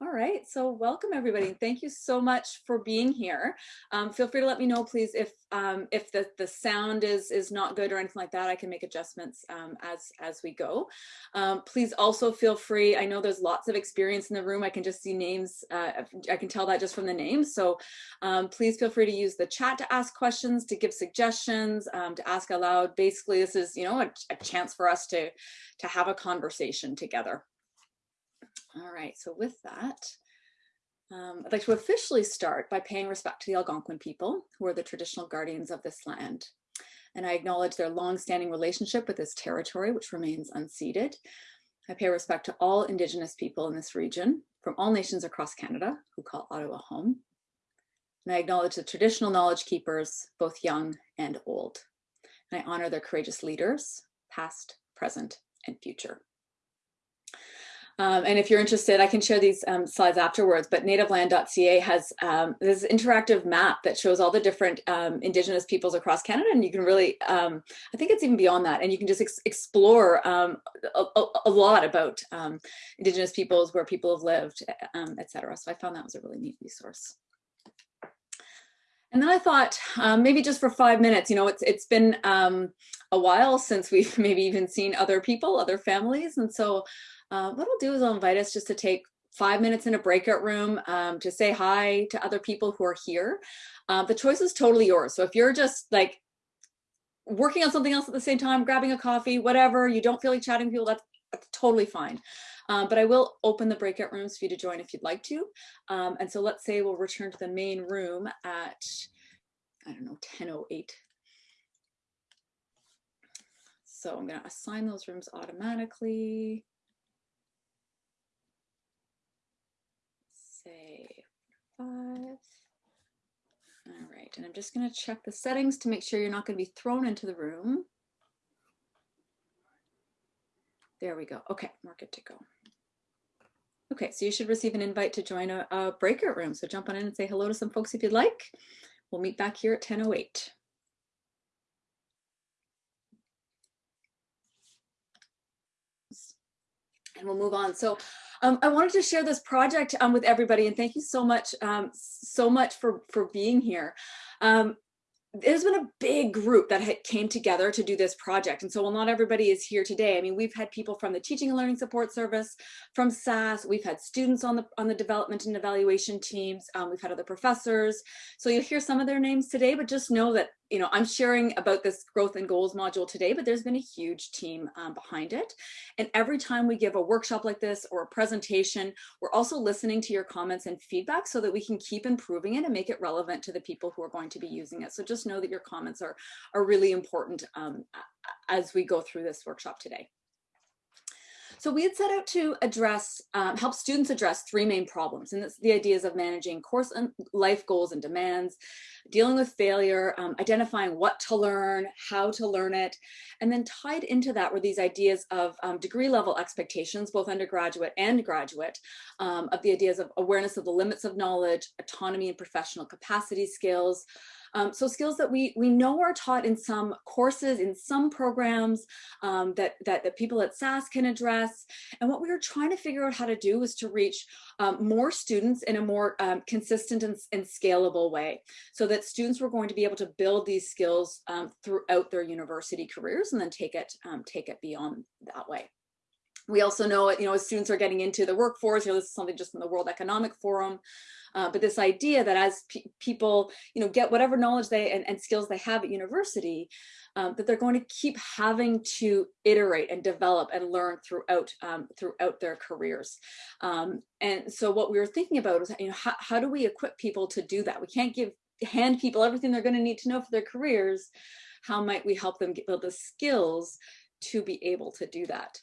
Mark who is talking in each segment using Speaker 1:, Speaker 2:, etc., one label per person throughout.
Speaker 1: All right, so welcome everybody. Thank you so much for being here. Um, feel free to let me know, please, if um, if the, the sound is is not good or anything like that. I can make adjustments um, as as we go. Um, please also feel free. I know there's lots of experience in the room. I can just see names. Uh, I can tell that just from the names. So um, please feel free to use the chat to ask questions, to give suggestions, um, to ask aloud. Basically, this is you know a, a chance for us to to have a conversation together. All right, so with that, um, I'd like to officially start by paying respect to the Algonquin people, who are the traditional guardians of this land. And I acknowledge their long-standing relationship with this territory, which remains unceded. I pay respect to all Indigenous people in this region, from all nations across Canada, who call Ottawa home. And I acknowledge the traditional knowledge keepers, both young and old. And I honor their courageous leaders, past, present, and future. Um, and if you're interested, I can share these um, slides afterwards, but nativeland.ca has um, this interactive map that shows all the different um, Indigenous peoples across Canada. And you can really, um, I think it's even beyond that. And you can just ex explore um, a, a, lot about Indigenous peoples, where people have lived, etc. So I found that was a really neat resource. And then I thought maybe just for five minutes, you know, it's it's been a while since we've maybe even seen other people, other families. And so uh, what I'll do is I'll invite us just to take five minutes in a breakout room um, to say hi to other people who are here. Uh, the choice is totally yours. So if you're just like working on something else at the same time, grabbing a coffee, whatever, you don't feel like chatting people, that's, that's totally fine. Um, but I will open the breakout rooms for you to join if you'd like to. Um, and so let's say we'll return to the main room at, I don't know, 10.08. So I'm gonna assign those rooms automatically. five. And I'm just gonna check the settings to make sure you're not gonna be thrown into the room. There we go. Okay, we're good to go. Okay, so you should receive an invite to join a, a breakout room. So jump on in and say hello to some folks if you'd like. We'll meet back here at 10.08. And we'll move on. So um, I wanted to share this project um, with everybody and thank you so much, um, so much for, for being here. Um, there's been a big group that came together to do this project. And so while not everybody is here today, I mean, we've had people from the Teaching and Learning Support Service, from SAS, we've had students on the on the development and evaluation teams, um, we've had other professors. So you'll hear some of their names today, but just know that you know, I'm sharing about this growth and goals module today, but there's been a huge team um, behind it. And every time we give a workshop like this or a presentation, we're also listening to your comments and feedback so that we can keep improving it and make it relevant to the people who are going to be using it. So just know that your comments are, are really important um, as we go through this workshop today. So we had set out to address, um, help students address three main problems. And that's the ideas of managing course and life goals and demands, dealing with failure, um, identifying what to learn, how to learn it. And then tied into that were these ideas of um, degree level expectations, both undergraduate and graduate, um, of the ideas of awareness of the limits of knowledge, autonomy and professional capacity skills, um, so skills that we we know are taught in some courses, in some programs um, that, that, that people at SAS can address. And what we were trying to figure out how to do was to reach um, more students in a more um, consistent and, and, scalable way so that students were going to be able to build these skills um, throughout their university careers and then take it, um, take it beyond that way. We also know, you know, as students are getting into the workforce, you know, this is something just from the World Economic Forum, uh, but this idea that as pe people, you know, get whatever knowledge they and, and skills they have at university, um, that they're going to keep having to iterate and develop and learn throughout um, throughout their careers. Um, and so what we were thinking about is, you know, how, how do we equip people to do that? We can't give hand people everything they're going to need to know for their careers. How might we help them get, build the skills to be able to do that?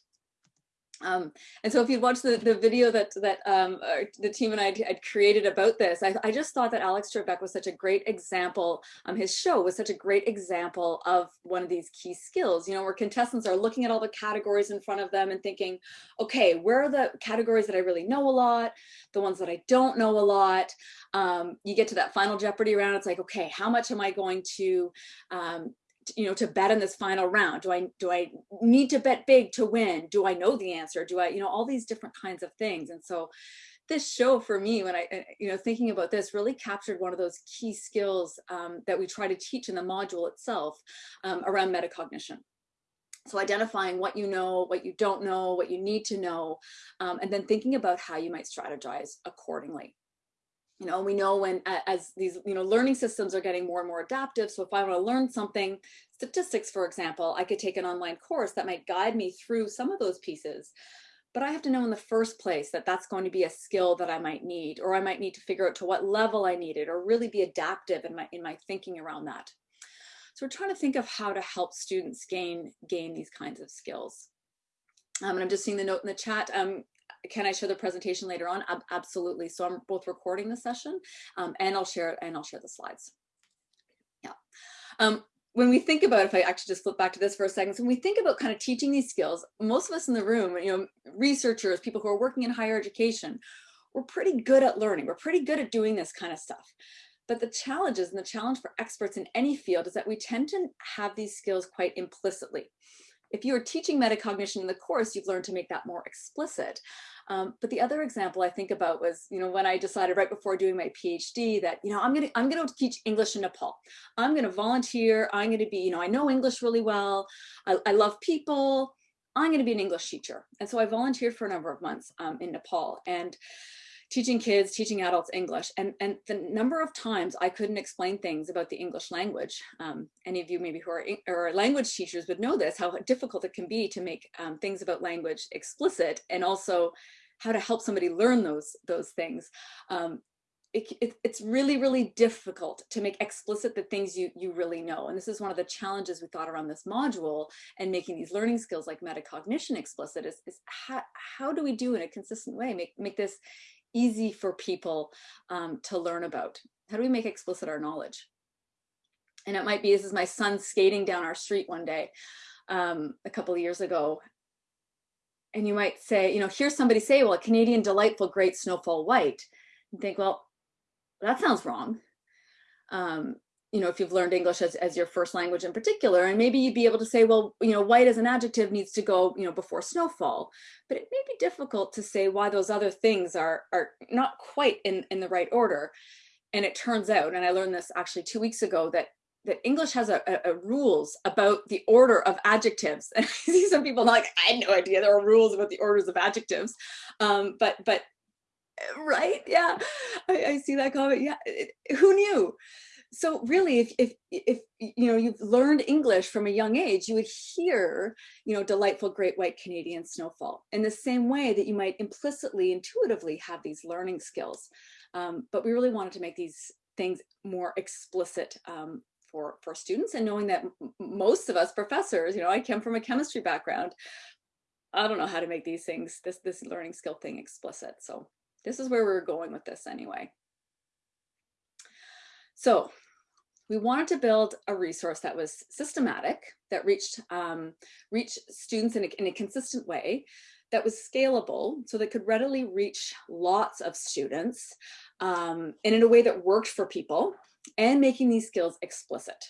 Speaker 1: Um, and so if you'd watched the, the video that that um, the team and I had created about this, I, I, just thought that Alex Trebek was such a great example. Um, his show was such a great example of one of these key skills, you know, where contestants are looking at all the categories in front of them and thinking, okay, where are the categories that I really know a lot, the ones that I don't know a lot. Um, you get to that final Jeopardy round, it's like, okay, how much am I going to um, you know to bet in this final round do i do i need to bet big to win do i know the answer do i you know all these different kinds of things and so this show for me, when I, uh, you know, thinking about this really captured one of those key skills um, that we try to teach in the module itself um, around metacognition. So identifying what you know, what you don't know, what you need to know, um, and then thinking about how you might strategize accordingly. You know, we know when as these, you know, learning systems are getting more and more adaptive. So if I want to learn something, statistics, for example, I could take an online course that might guide me through some of those pieces. But I have to know in the first place that that's going to be a skill that I might need, or I might need to figure out to what level I need it, or really be adaptive in my, in my thinking around that. So we're trying to think of how to help students gain, gain these kinds of skills. Um, and I'm just seeing the note in the chat. Um, can I show the presentation later on? Ab absolutely. So I'm both recording the session um, and I'll share and I'll share the slides. Yeah. Um, when we think about, if I actually just flip back to this for a second, so when we think about kind of teaching these skills, most of us in the room, you know, researchers, people who are working in higher education, we're pretty good at learning. We're pretty good at doing this kind of stuff. But the challenges and the challenge for experts in any field is that we tend to have these skills quite implicitly. If you are teaching metacognition in the course, you've learned to make that more explicit. Um, but the other example I think about was, you know, when I decided right before doing my PhD that, you know, I'm going to, I'm going to teach English in Nepal. I'm going to volunteer. I'm going to be, you know, I know English really well. I, I love people. I'm going to be an English teacher. And so I volunteered for a number of months um, in Nepal. And teaching kids, teaching adults English. And, and the number of times I couldn't explain things about the English language. Um, any of you maybe who are, are language teachers would know this, how difficult it can be to make um, things about language explicit and also how to help somebody learn those, those things. Um, it, it, it's really, really difficult to make explicit the things you, you really know. And this is one of the challenges we thought around this module and making these learning skills like metacognition explicit is, is how, how do we do in a consistent way, make, make this easy for people um, to learn about? How do we make explicit our knowledge? And it might be, this is my son skating down our street one day um, a couple of years ago. And you might say, you know, hear somebody say, well, a Canadian delightful great snowfall white. And think, well, that sounds wrong. Um, you know, if you've learned English as, as your first language in particular, and maybe you'd be able to say, well, you know, white as an adjective needs to go, you know, before snowfall, but it may be difficult to say why those other things are, are not quite in, in the right order. And it turns out, and I learned this actually two weeks ago, that that English has a, a, a, rules about the order of adjectives. And I see some people like, I had no idea there are rules about the orders of adjectives. Um, but, but right, yeah, I, I see that comment. Yeah, it, who knew? So really if, if if you know you've learned english from a young age you would hear you know delightful great white canadian snowfall in the same way that you might implicitly intuitively have these learning skills. Um, but we really wanted to make these things more explicit um, for for students and knowing that most of us professors you know i come from a chemistry background i don't know how to make these things this this learning skill thing explicit. So this is where we're going with this anyway. So we wanted to build a resource that was systematic, that reached, um, reached students in a, in a consistent way, that was scalable, so that could readily reach lots of students, um, and in a way that worked for people, and making these skills explicit.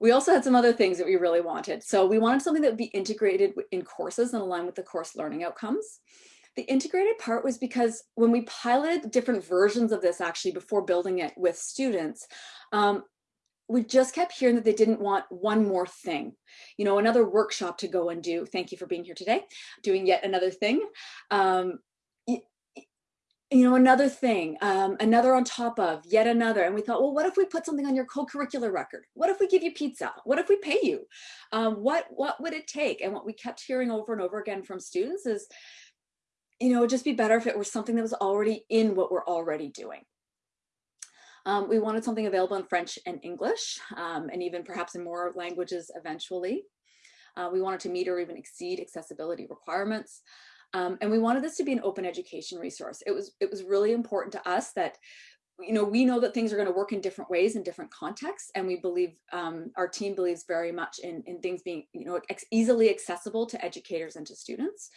Speaker 1: We also had some other things that we really wanted. So we wanted something that would be integrated in courses and align with the course learning outcomes. The integrated part was because when we piloted different versions of this actually before building it with students, um, we just kept hearing that they didn't want one more thing, you know, another workshop to go and do. Thank you for being here today, doing yet another thing. Um, you know, another thing, um, another on top of, yet another. And we thought, well, what if we put something on your co-curricular record? What if we give you pizza? What if we pay you? Um, what, what would it take? And what we kept hearing over and over again from students is you know, it'd just be better if it were something that was already in what we're already doing. Um, we wanted something available in French and English, um, and even perhaps in more languages eventually. Uh, we wanted to meet or even exceed accessibility requirements. Um, and we wanted this to be an open education resource. It was, it was really important to us that you know, we know that things are going to work in different ways in different contexts, and we believe um, our team believes very much in in things being, you know, easily accessible to educators and to students.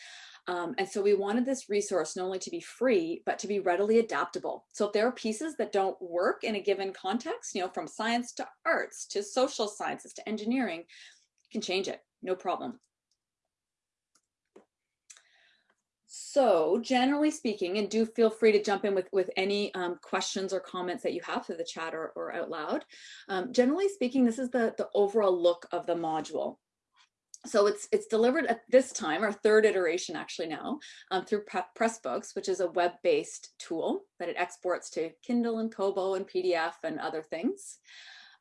Speaker 1: Um, and so we wanted this resource not only to be free, but to be readily adaptable. So if there are pieces that don't work in a given context, you know, from science to arts, to social sciences, to engineering, you can change it, no problem. so generally speaking, and do feel free to jump in with, with any um, questions or comments that you have through the chat or, or out loud. Um, generally speaking, this is the, the overall look of the module. So it's it's delivered at this time, our third iteration actually now, um, through Pressbooks, which is a web-based tool that it exports to Kindle and Kobo and PDF and other things.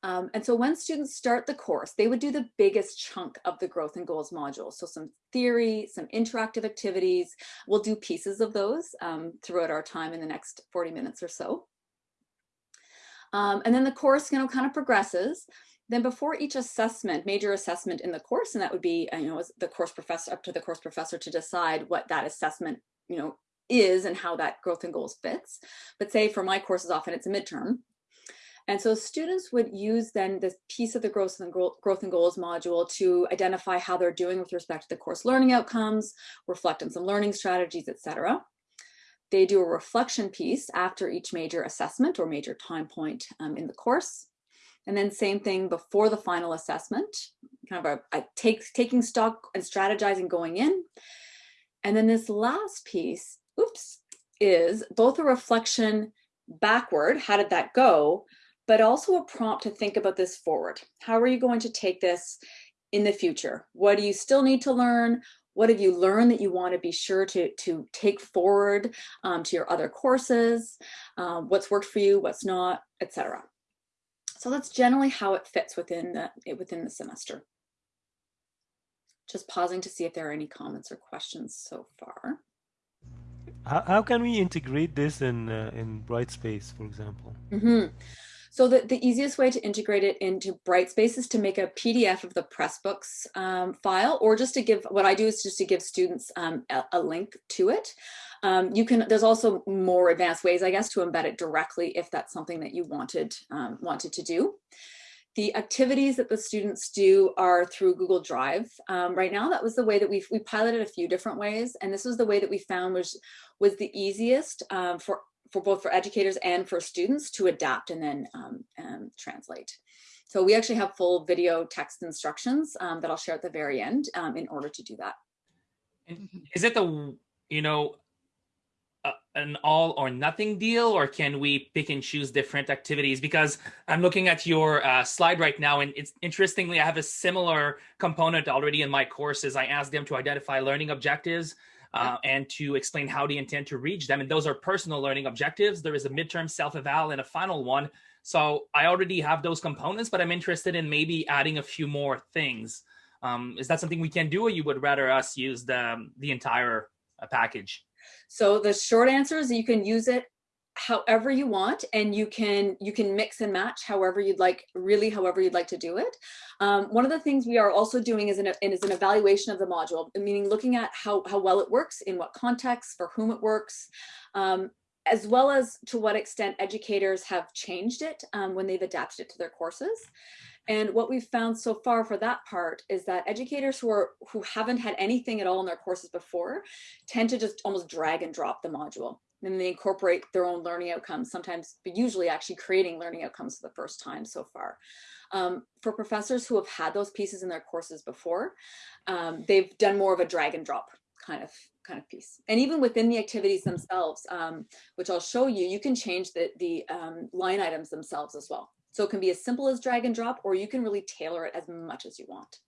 Speaker 1: Um, and so when students start the course, they would do the biggest chunk of the growth and goals module. So some theory, some interactive activities. We'll do pieces of those um, throughout our time in the next 40 minutes or so. Um, and then the course, you know, kind of progresses. Then before each assessment, major assessment in the course, and that would be, uh, you know, the course professor, up to the course professor to decide what that assessment, you know, is and how that growth and goals fits. But say for my courses, often it's a midterm. And so students would use then this piece of the growth and, growth and goals module to identify how they're doing with respect to the course learning outcomes, reflect on some learning strategies, etc. They do a reflection piece after each major assessment or major time point um, in the course. And then same thing before the final assessment, kind of a, a take, taking stock and strategizing going in. And then this last piece, oops, is both a reflection backward, how did that go, but also a prompt to think about this forward. How are you going to take this in the future? What do you still need to learn? What have you learned that you want to be sure to, to take forward um, to your other courses? Um, what's worked for you, what's not, etc. So that's generally how it fits within the, within the semester. Just pausing to see if there are any comments or questions so far.
Speaker 2: How, how can we integrate this in uh, in Brightspace, for example?
Speaker 1: Mm -hmm. So the, the easiest way to integrate it into Brightspace is to make a PDF of the Pressbooks um, file, or just to give, what I do is just to give students um, a, a, link to it. Um, you can, there's also more advanced ways, I guess, to embed it directly if that's something that you wanted, um, wanted to do. The activities that the students do are through Google Drive. Um, right now, that was the way that we we piloted a few different ways, and this was the way that we found was was the easiest um, for for both for educators and for students to adapt and then um, um, translate. So we actually have full video text instructions um, that I'll share at the very end um, in order to do that.
Speaker 3: Is it the, you know, uh, an all or nothing deal or can we pick and choose different activities because i'm looking at your uh, slide right now and it's interestingly i have a similar component already in my courses i asked them to identify learning objectives uh, and to explain how they intend to reach them. And those are personal learning objectives. There is a midterm self-eval and a final one. So I already have those components, but I'm interested in maybe adding a few more things. Um, is that something we can do or you would rather us use the, the entire uh, package?
Speaker 1: So the short answer is you can use it however you want and you can you can mix and match however you'd like really however you'd like to do it. Um, one of the things we are also doing is an, is an evaluation of the module meaning looking at how, how well it works in what context for whom it works um, as well as to what extent educators have changed it um, when they've adapted it to their courses. And what we've found so far for that part is that educators who are who haven't had anything at all in their courses before tend to just almost drag and drop the module and they incorporate their own learning outcomes, sometimes, but usually actually creating learning outcomes for the first time so far. Um, for professors who have had those pieces in their courses before, um, they've done more of a drag and drop kind of kind of piece. And even within the activities themselves, um, which I'll show you, you can change the, the um, line items themselves as well. So it can be as simple as drag and drop, or you can really tailor it as much as you want.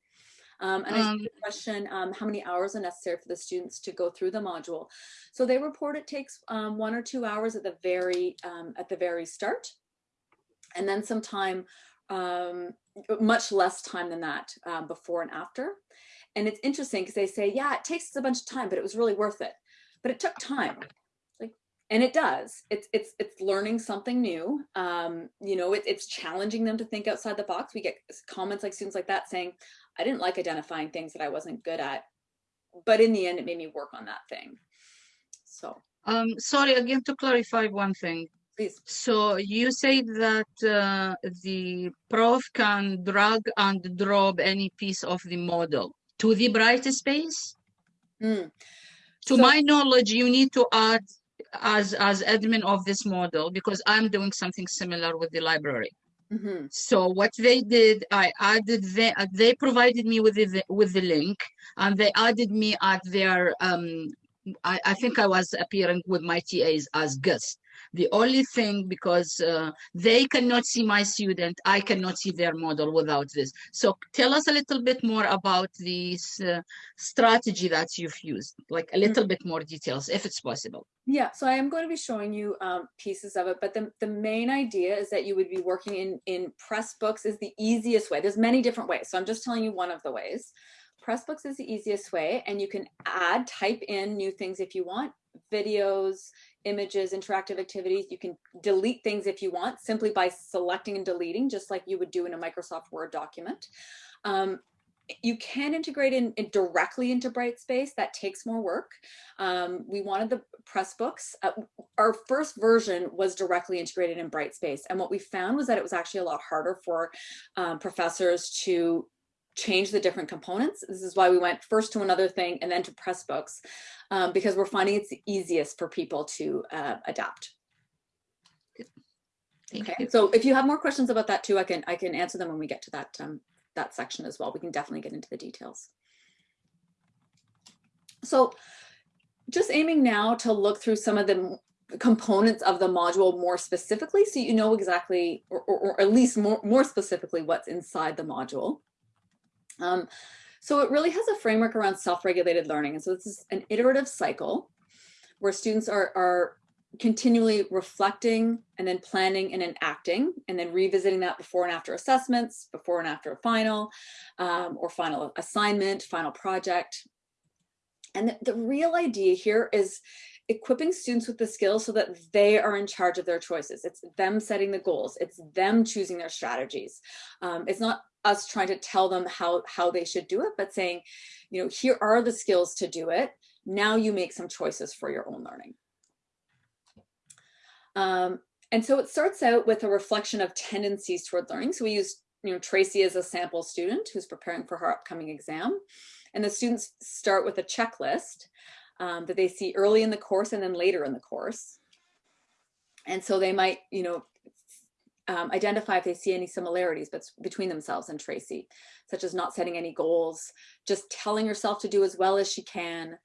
Speaker 1: Um, and um, I see the question, um, how many hours are necessary for the students to go through the module? So they report it takes um, one or two hours at the very um, at the very start, and then some time, um, much less time than that before and after. And it's interesting because they say, yeah, it takes a bunch of time, but it was really worth it. But it took time and it does it's it's it's learning something new um you know it, it's challenging them to think outside the box we get comments like students like that saying I didn't like identifying things that I wasn't good at, but in the end, it made me work on that thing. So.
Speaker 4: Um, sorry, again, to clarify one thing.
Speaker 1: Please.
Speaker 4: So you say that uh, the prof can drag and drop any piece of the model to the Brightspace?
Speaker 1: Mm.
Speaker 4: To so, my knowledge, you need to add as as admin of this model because I'm doing something similar with the library.
Speaker 1: Mm -hmm.
Speaker 4: So what they did, I added the, they provided me with the with the link, and they added me at their um, I, I think I was appearing with my TAs as guests. The only thing because uh, they cannot see my student, I cannot see their model without this. So tell us a little bit more about this uh, strategy that you've used, like a little bit more details, if it's possible.
Speaker 1: Yeah, so I am going to be showing you um, pieces of it, but the, the main idea is that you would be working in, in Pressbooks is the easiest way. There's many different ways, so I'm just telling you one of the ways. Pressbooks is the easiest way, and you can add, type in new things if you want, videos, images, interactive activities. You can delete things if you want, simply by selecting and deleting, just like you would do in a Microsoft Word document. Um, you can integrate in, in, directly into Brightspace. That takes more work. Um, we wanted the Pressbooks. Uh, our first version was directly integrated in Brightspace. And what we found was that it was actually a lot harder for um, professors to change the different components. This is why we went first to another thing and then to Pressbooks, um, because we're finding it's the easiest for people to uh, adapt.
Speaker 4: Thank
Speaker 1: okay,
Speaker 4: you.
Speaker 1: so if you have more questions about that too, I can I can answer them when we get to that um, that section as well. We can definitely get into the details. So just aiming now to look through some of the components of the module more specifically so you know exactly or, or, or at least more, more specifically what's inside the module. Um, so it really has a framework around self-regulated learning. And so this is an iterative cycle where students are, are continually reflecting and then planning and then acting and then revisiting that before and after assessments, before and after a final um, or final assignment, final project. And the, the real idea here is equipping students with the skills so that they are in charge of their choices. It's them setting the goals. It's them choosing their strategies. Um, it's not us trying to tell them how, how they should do it, but saying, you know, here are the skills to do it. Now you make some choices for your own learning. Um, and so it starts out with a reflection of tendencies toward learning. So we use, you know, Tracy as a sample student who's preparing for her upcoming exam. And the students start with a checklist um, that they see early in the course and then later in the course. And so they might, you know, um, identify if they see any similarities but between themselves and Tracy, such as not setting any goals, just telling herself to do as well as she can,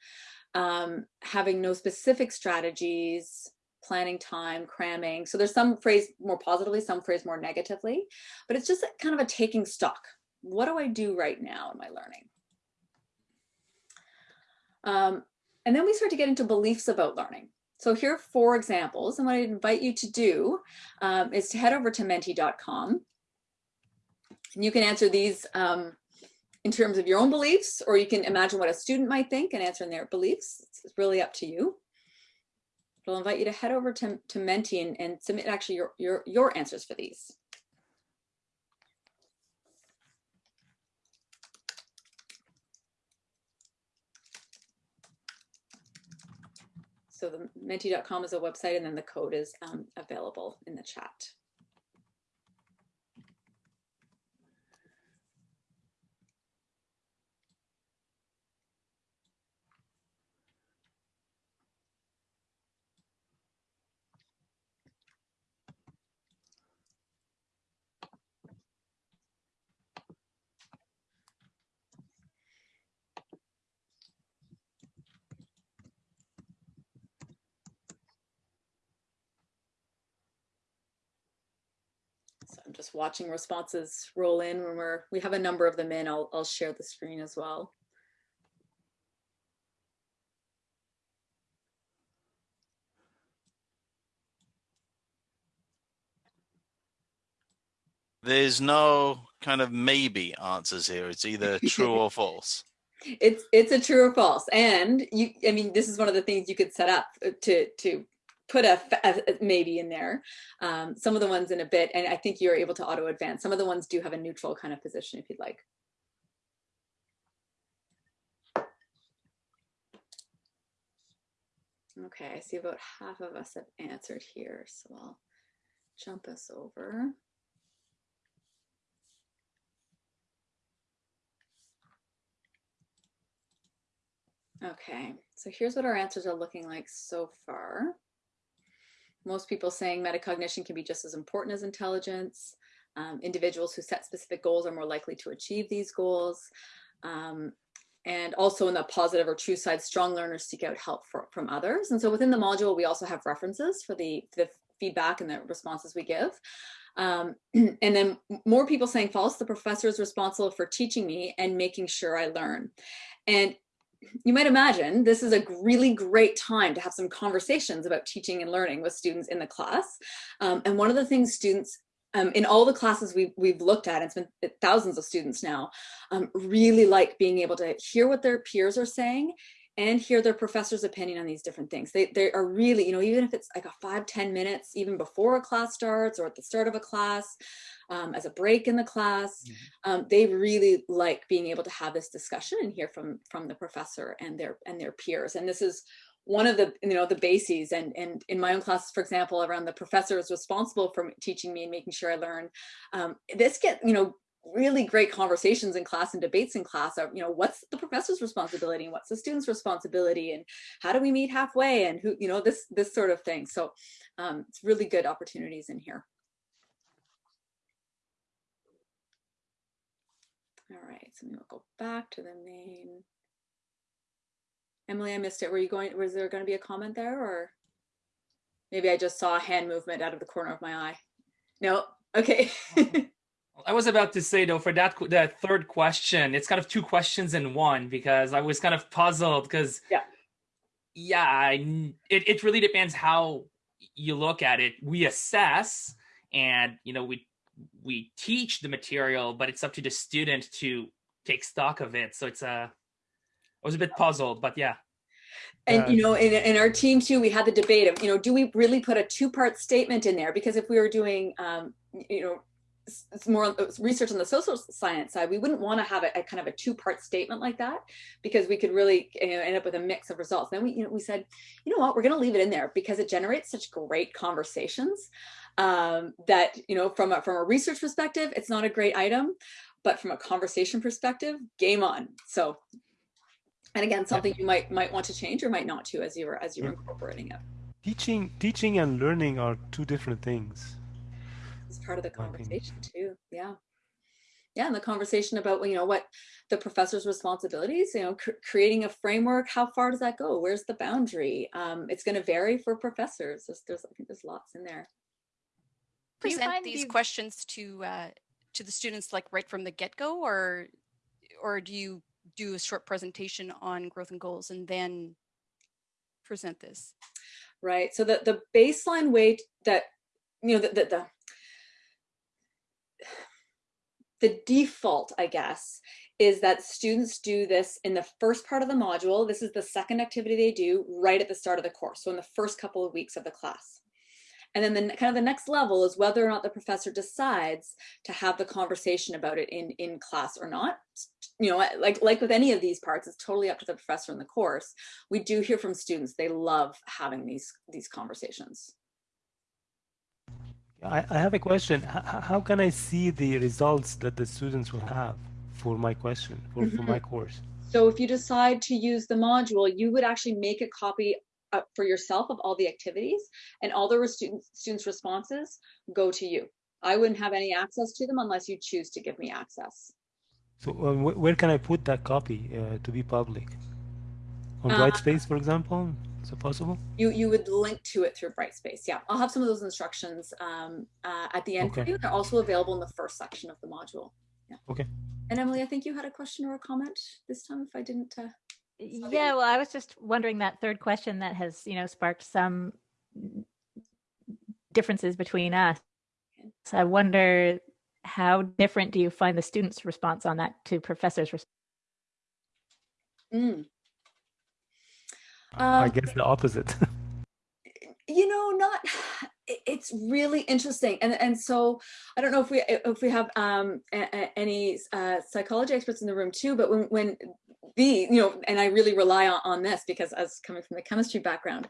Speaker 1: um, having no specific strategies, planning time, cramming. So there's some phrase more positively, some phrase more negatively, but it's just kind of a taking stock. What do I do right now in my learning? Um, and then we start to get into beliefs about learning. So here are four examples. And what I invite you to do um, is to head over to menti.com. And you can answer these um, in terms of your own beliefs, or you can imagine what a student might think and answer in their beliefs. It's really up to you. But I'll invite you to head over to, to Menti and, and submit actually your, your, your answers for these. So the menti.com is a website and then the code is um, available in the chat. So I'm just watching responses roll in when we're, we have a number of them in. I'll, I'll share the screen as well.
Speaker 5: There's no kind of maybe answers here. It's either true or false.
Speaker 1: It's it's a true or false. And you, I mean, this is one of the things you could set up uh, to to put a, a, maybe in there. Um, some of the ones in a bit, and I think you're able to auto advance. Some of the ones do have a neutral kind of position if you'd like. Okay, I see about half of us have answered here, so I'll jump us over. Okay, so here's what our answers are looking like so far. Most people saying metacognition can be just as important as intelligence. Um, individuals who set specific goals are more likely to achieve these goals. Um, and also in the positive or true side, strong learners seek out help for, from others. And so within the module, we also have references for the, the feedback and the responses we give. Um, and then more people saying false, the professor is responsible for teaching me and making sure I learn. And you might imagine this is a really great time to have some conversations about teaching and learning with students in the class. Um, and one of the things students um, in all the classes we've, we've looked at, it's been thousands of students now, um, really like being able to hear what their peers are saying and hear their professor's opinion on these different things. They, they are really, you know, even if it's like a five ten minutes, even before a class starts or at the start of a class, um, as a break in the class, mm -hmm. um, they really like being able to have this discussion and hear from, from the professor and their, and their peers. And this is one of the, you know, the bases and, and in my own classes, for example, around the professor is responsible for teaching me and making sure I learn, um, this get, you know, really great conversations in class and debates in class of, you know, what's the professor's responsibility and what's the student's responsibility and how do we meet halfway and who, you know, this, this sort of thing. So um, it's really good opportunities in here. All right, so we'll go back to the main. Emily, I missed it. Were you going, was there going to be a comment there or maybe I just saw a hand movement out of the corner of my eye? No, okay.
Speaker 3: I was about to say though, for that that third question, it's kind of two questions in one because I was kind of puzzled because
Speaker 1: yeah,
Speaker 3: yeah, I, it it really depends how you look at it. We assess, and you know we we teach the material, but it's up to the student to take stock of it. So it's a, I was a bit puzzled, but yeah.
Speaker 1: And you know, in, in our team too, we had the debate of, you know, do we really put a two-part statement in there? Because if we were doing, um, you know, it's more uh, research on the social science side, we wouldn't want to have a, a kind of a two-part statement like that because we could really you know, end up with a mix of results. Then we, you know, we said, you know what, we're going to leave it in there because it generates such great conversations um, that, you know, from a, from a research perspective, it's not a great item, but from a conversation perspective, game on. So, and again, something you might might want to change or might not to as you're as you're incorporating it.
Speaker 2: Teaching, teaching and learning are two different things
Speaker 1: part of the conversation too. Yeah. Yeah, and the conversation about you know what the professor's responsibilities, you know, cr creating a framework. How far does that go? Where's the boundary? Um, it's going to vary for professors. There's, there's, I think there's lots in there.
Speaker 6: Present these you... questions to uh, to the students like right from the get go, or or do you do a short presentation on growth and goals and then present this?
Speaker 1: Right. So the the baseline way that you know the, the, the the default, I guess, is that students do this in the first part of the module. This is the second activity they do right at the start of the course. So in the first couple of weeks of the class. And then the kind of the next level is whether or not the professor decides to have the conversation about it in, in class or not. You know, like, like with any of these parts, it's totally up to the professor in the course. We do hear from students, they love having these, these conversations.
Speaker 2: I, I have a question. H how can I see the results that the students will have for my question, for, for my mm-hmm. course?
Speaker 1: So if you decide to use the module, you would actually make a copy uh, for yourself of all the activities and all the students, students' responses go to you. I wouldn't have any access to them unless you choose to give me access.
Speaker 2: So where can I put that copy uh, to be public? On uh, Brightspace, for example? Is it possible?
Speaker 1: You you would link to it through Brightspace. Yeah, I'll have some of those instructions um, uh, at the end okay. for you. They're also available in the first section of the module. Yeah.
Speaker 2: Okay.
Speaker 1: And Emily, I think you had a question or a comment this time. If I didn't. Uh,
Speaker 7: yeah, well, I was just wondering that third question that has you know sparked some differences between us. So I wonder how different do you find the students' response on that to professors' response?
Speaker 1: Mm.
Speaker 2: Um, I guess the opposite.
Speaker 1: you know, not. It's really interesting, and and so I don't know if we if we have um, any uh, psychology experts in the room too. But when when the you know, and I really rely on, on this because as coming from the chemistry background,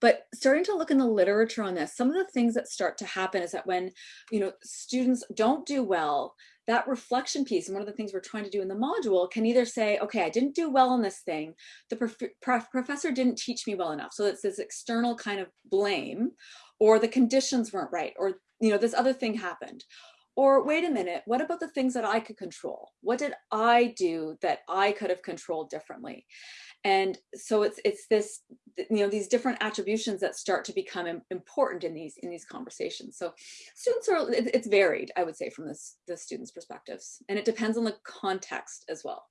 Speaker 1: but starting to look in the literature on this, some of the things that start to happen is that when you know students don't do well, that reflection piece and one of the things we're trying to do in the module can either say okay i didn't do well on this thing. The prof prof professor didn't teach me well enough. So it's this external kind of blame or the conditions weren't right or you know this other thing happened Or wait a minute, what about the things that I could control? What did I do that I could have controlled differently? And so it's it's this, you know, these different attributions that start to become important in these in these conversations. So students are, it's varied, I would say, from this the students' perspectives. And it depends on the context as well.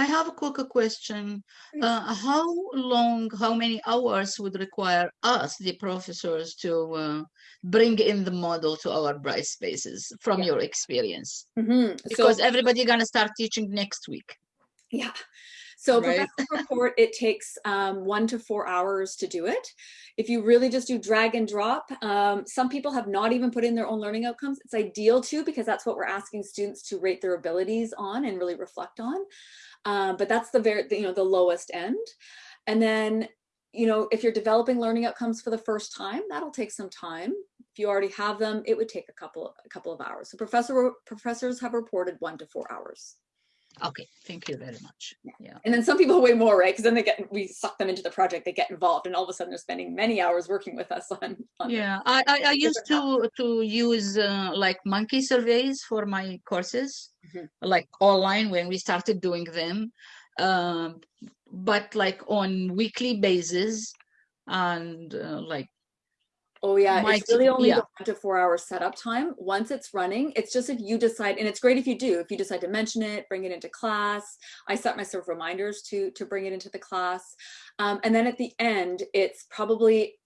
Speaker 4: I have a quick question. Uh, how long, how many hours would require us, the professors, to uh, bring in the model to our Brightspaces from yeah. your experience?
Speaker 1: Mm -hmm.
Speaker 4: Because so, everybody gonna start teaching next week.
Speaker 1: Yeah. So right. professional report, it takes um, one to four hours to do it. If you really just do drag and drop, um, some people have not even put in their own learning outcomes. It's ideal too, because that's what we're asking students to rate their abilities on and really reflect on. Um, but that's the very, you know, the lowest end. And then, you know, if you're developing learning outcomes for the first time, that'll take some time. If you already have them, it would take a couple, a couple of hours. So professor, professors have reported one to four hours.
Speaker 4: Okay, thank you very much. Yeah.
Speaker 1: And then some people way more, right? Because then they get we suck them into the project, they get involved, and all of a sudden they're spending many hours working with us on. on
Speaker 4: yeah, I, I, I used to to use uh, like monkey surveys for my courses, mm -hmm. like online when we started doing them, um, but like on weekly basis, and uh, like
Speaker 1: Oh yeah, My it's really only yeah. the one to four hour setup time. Once it's running, it's just if you decide, and it's great if you do, if you decide to mention it, bring it into class. I set myself reminders to to bring it into the class. Um, and then at the end, it's probably,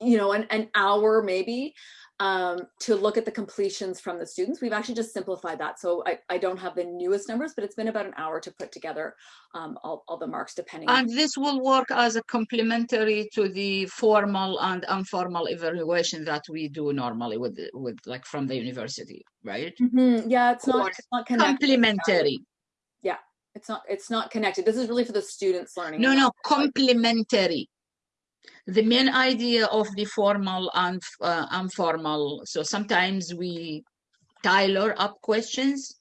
Speaker 1: you know, an, an hour maybe um, to look at the completions from the students. We've actually just simplified that. So I, I don't have the newest numbers, but it's been about an hour to put together um, all, all the marks depending.
Speaker 4: And this will work as a complementary to the formal and informal evaluation that we do normally with, with like from the university, right?
Speaker 1: Mm -hmm. Yeah, it's not, it's not connected.
Speaker 4: Complementary.
Speaker 1: Yeah, it's not, it's not connected. This is really for the students learning.
Speaker 4: No, no, complementary the main idea of the formal and uh, informal. So sometimes we tailor up questions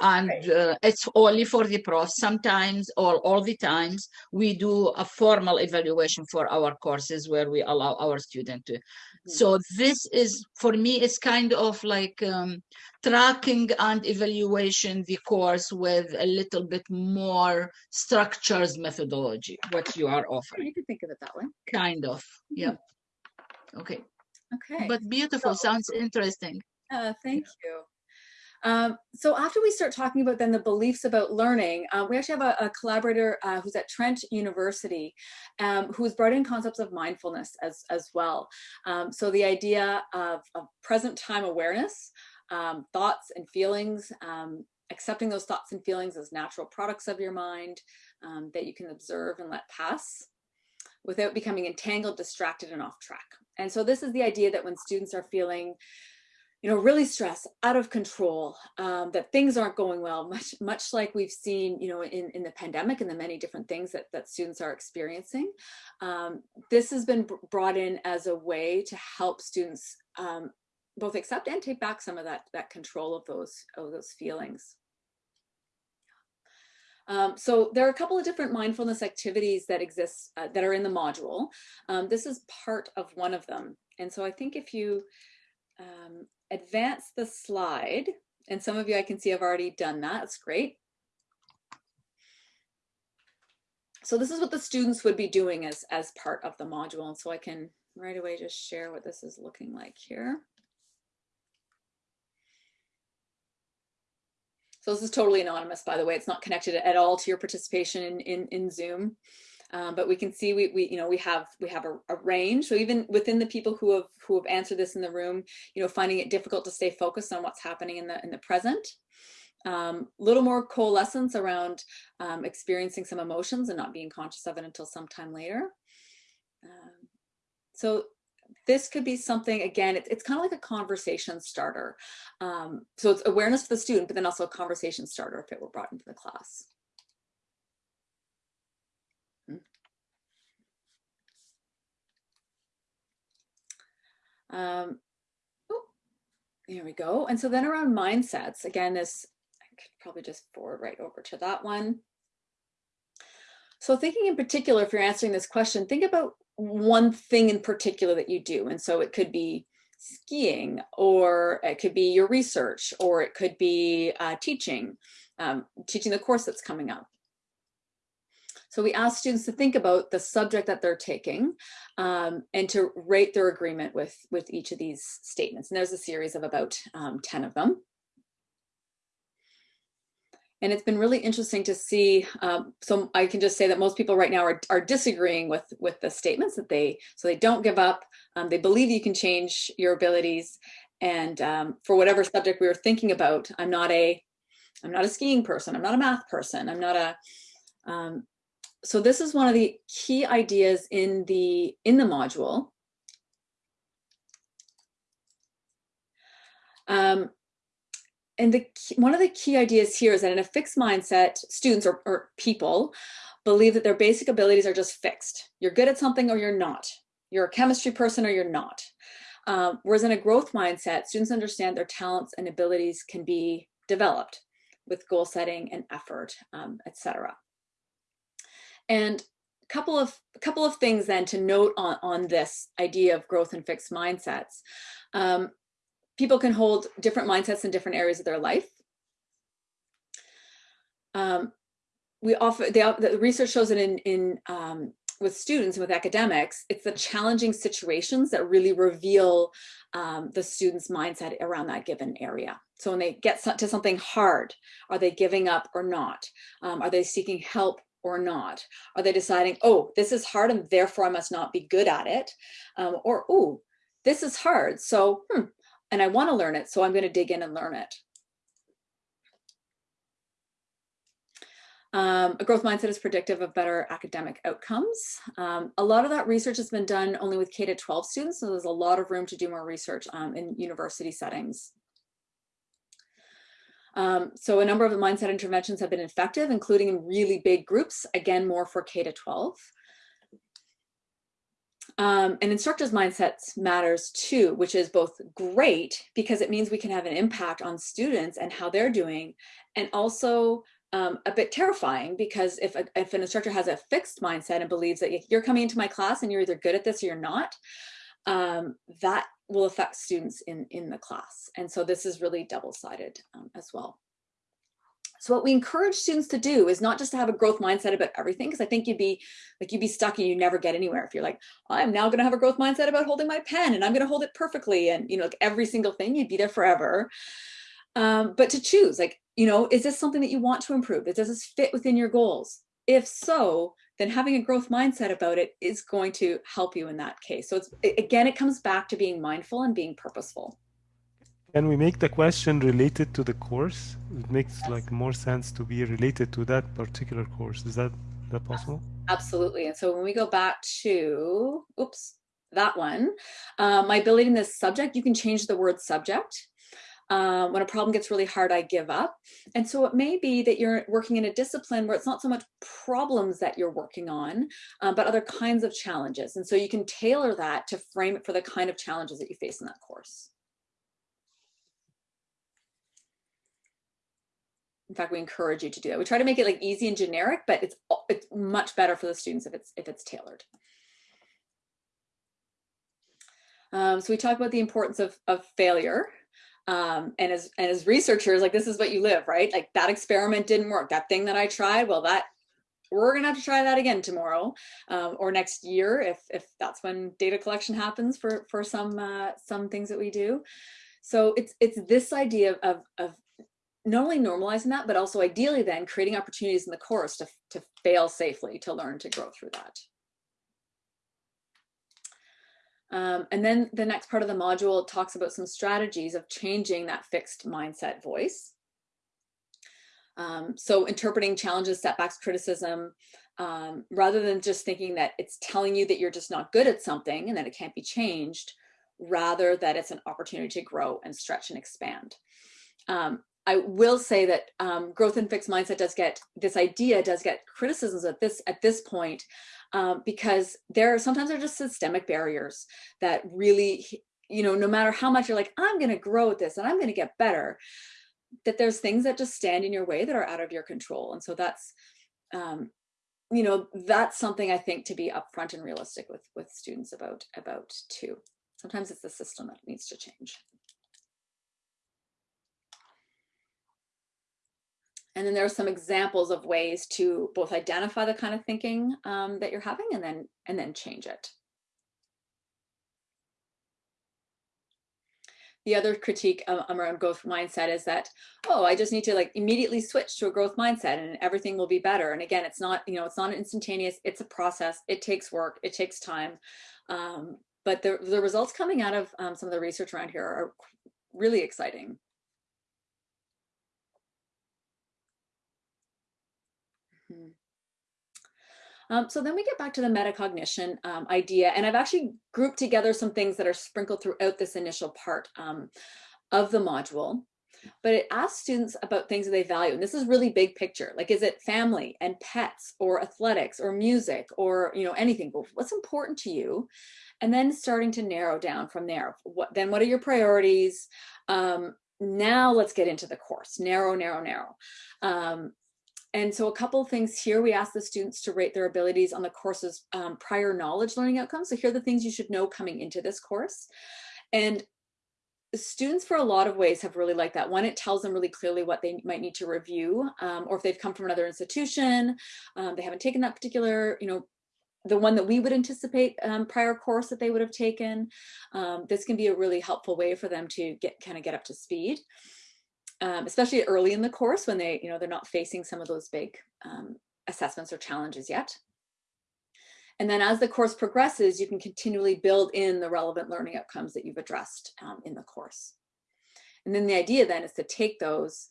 Speaker 4: and uh, it's only for the pros Sometimes or all the times we do a formal evaluation for our courses where we allow our student to. Mm -hmm. So this is, for me, it's kind of like um, tracking and evaluation the course with a little bit more structures methodology, what you are offering.
Speaker 1: You can think of it that way.
Speaker 4: Kind of, yeah. Okay.
Speaker 1: Okay.
Speaker 4: But beautiful, so, sounds interesting.
Speaker 1: Uh, thank you. Um, so after we start talking about then the beliefs about learning, uh, we actually have a, a collaborator uh, who's at Trent University um, who's brought in concepts of mindfulness as, as well. Um, so the idea of, of, present time awareness, um, thoughts and feelings, um, accepting those thoughts and feelings as natural products of your mind um, that you can observe and let pass without becoming entangled, distracted, and off track. And so this is the idea that when students are feeling you know, really stressed, out of control, um, that things aren't going well, much much like we've seen, you know, in, in the pandemic and the many different things that, that students are experiencing. Um, this has been brought in as a way to help students um, both accept and take back some of that, that control of those, of those feelings. Um, so there are a couple of different mindfulness activities that exist uh, that are in the module. Um, this is part of one of them. And so I think if you um, advance the slide, and some of you I can see have already done that, that's great. So this is what the students would be doing as, as part of the module. And so I can right away just share what this is looking like here. So this is totally anonymous, by the way. It's not connected at all to your participation in, in, in Zoom. Um, but we can see we, we you know we have we have a, a, range. So even within the people who have who have answered this in the room you know finding it difficult to stay focused on what's happening in the in the present. A um, little more coalescence around um, experiencing some emotions and not being conscious of it until sometime later. Um, so this could be something again it's, it's kind of like a conversation starter. Um, so it's awareness for the student but then also a conversation starter if it were brought into the class Um, there we go. And so then around mindsets, again, this, I could probably just forward right over to that one. So thinking in particular, if you're answering this question, think about one thing in particular that you do. And so it could be skiing, or it could be your research, or it could be uh, teaching, um, teaching the course that's coming up. So we ask students to think about the subject that they're taking um, and to rate their agreement with, with each of these statements. And there's a series of about um, 10 of them. And it's been really interesting to see, um, so I can just say that most people right now are, are disagreeing with, with the statements that they, so they don't give up, um, they believe you can change your abilities. And um, for whatever subject we were thinking about, I'm not a, I'm not a skiing person, I'm not a math person, I'm not a, um, so this is one of the key ideas in the, in the module. Um, and the one of the key ideas here is that in a fixed mindset, students or, or people believe that their basic abilities are just fixed. You're good at something or you're not. You're a chemistry person or you're not. Um, whereas in a growth mindset, students understand their talents and abilities can be developed with goal setting and effort, um, etc. And a couple of a couple of things then to note on, on this idea of growth and fixed mindsets. Um, people can hold different mindsets in different areas of their life. Um, we often, they, the research shows that in, in um, with students and with academics, it's the challenging situations that really reveal um, the student's mindset around that given area. So when they get to something hard, are they giving up or not? Um, are they seeking help or not? Are they deciding, oh, this is hard and therefore I must not be good at it? Um, or, oh, this is hard, so hmm, and I want to learn it, so I'm going to dig in and learn it. Um, a growth mindset is predictive of better academic outcomes. Um, a lot of that research has been done only with K to 12 students, so there's a lot of room to do more research um, in university settings. Um, so a number of the mindset interventions have been effective, including in really big groups, again, more for K to 12. Um, and instructors' mindsets matters too, which is both great because it means we can have an impact on students and how they're doing, and also um, a bit terrifying because if, a, if an instructor has a fixed mindset and believes that you're coming into my class and you're either good at this or you're not, um, that will affect students in, in the class. And so this is really double-sided um, as well. So what we encourage students to do is not just to have a growth mindset about everything, because I think you'd be like you'd be stuck and you never get anywhere if you're like, I'm now going to have a growth mindset about holding my pen and I'm going to hold it perfectly and you know like every single thing you'd be there forever. Um, but to choose like, you know, is this something that you want to improve? Does this fit within your goals? If so, then having a growth mindset about it is going to help you in that case. So it's again, it comes back to being mindful and being purposeful.
Speaker 2: Can we make the question related to the course? It makes yes. like more sense to be related to that particular course. Is that that possible?
Speaker 1: Absolutely. And so when we go back to, oops, that one, uh, my ability in this subject, you can change the word subject. Uh, when a problem gets really hard, I give up. And so it may be that you're working in a discipline where it's not so much problems that you're working on, uh, but other kinds of challenges. And so you can tailor that to frame it for the kind of challenges that you face in that course. in fact, we encourage you to do that. We try to make it like easy and generic, but it's it's much better for the students if it's if it's tailored. Um, so we talk about the importance of, of failure. Um, and as and as researchers, like this is what you live, right? Like that experiment didn't work. That thing that I tried, well, that we're gonna have to try that again tomorrow um, or next year if if that's when data collection happens for for some uh, some things that we do. So it's it's this idea of, of not only normalizing that, but also ideally then creating opportunities in the course to, to fail safely, to learn to grow through that. Um, and then the next part of the module talks about some strategies of changing that fixed mindset voice. Um, so interpreting challenges, setbacks, criticism, um, rather than just thinking that it's telling you that you're just not good at something and that it can't be changed, rather that it's an opportunity to grow and stretch and expand. Um, I will say that um, growth and fixed mindset does get this idea does get criticisms at this at this point um, because there are sometimes there are just systemic barriers that really you know no matter how much you're like I'm going to grow at this and I'm going to get better that there's things that just stand in your way that are out of your control and so that's um, you know that's something I think to be upfront and realistic with with students about about too. Sometimes it's the system that needs to change. And then there are some examples of ways to both identify the kind of thinking um, that you're having and then and then change it. The other critique um, around growth mindset is that, oh, I just need to like immediately switch to a growth mindset and everything will be better. And again, it's not, you know, it's not instantaneous. It's a process. It takes work. It takes time. Um, but the, the results coming out of um, some of the research around here are really exciting. Hmm. Um, so then we get back to the metacognition um, idea, and I've actually grouped together some things that are sprinkled throughout this initial part um, of the module. But it asks students about things that they value, and this is really big picture. Like, is it family and pets, or athletics, or music, or you know anything? What's important to you? And then starting to narrow down from there. What then? What are your priorities? Um, now let's get into the course. Narrow, narrow, narrow. And so a couple things here, we ask the students to rate their abilities on the course's um, prior knowledge learning outcomes. So here are the things you should know coming into this course. And students for a lot of ways have really liked that. One, it tells them really clearly what they might need to review, um, or if they've come from another institution, um, they haven't taken that particular, you know, the one that we would anticipate um, prior course that they would have taken. Um, this can be a really helpful way for them to get kind of get up to speed um, especially early in the course when they, you know, they're not facing some of those big um, assessments or challenges yet. And then as the course progresses, you can continually build in the relevant learning outcomes that you've addressed um, in the course. And then the idea then is to take those,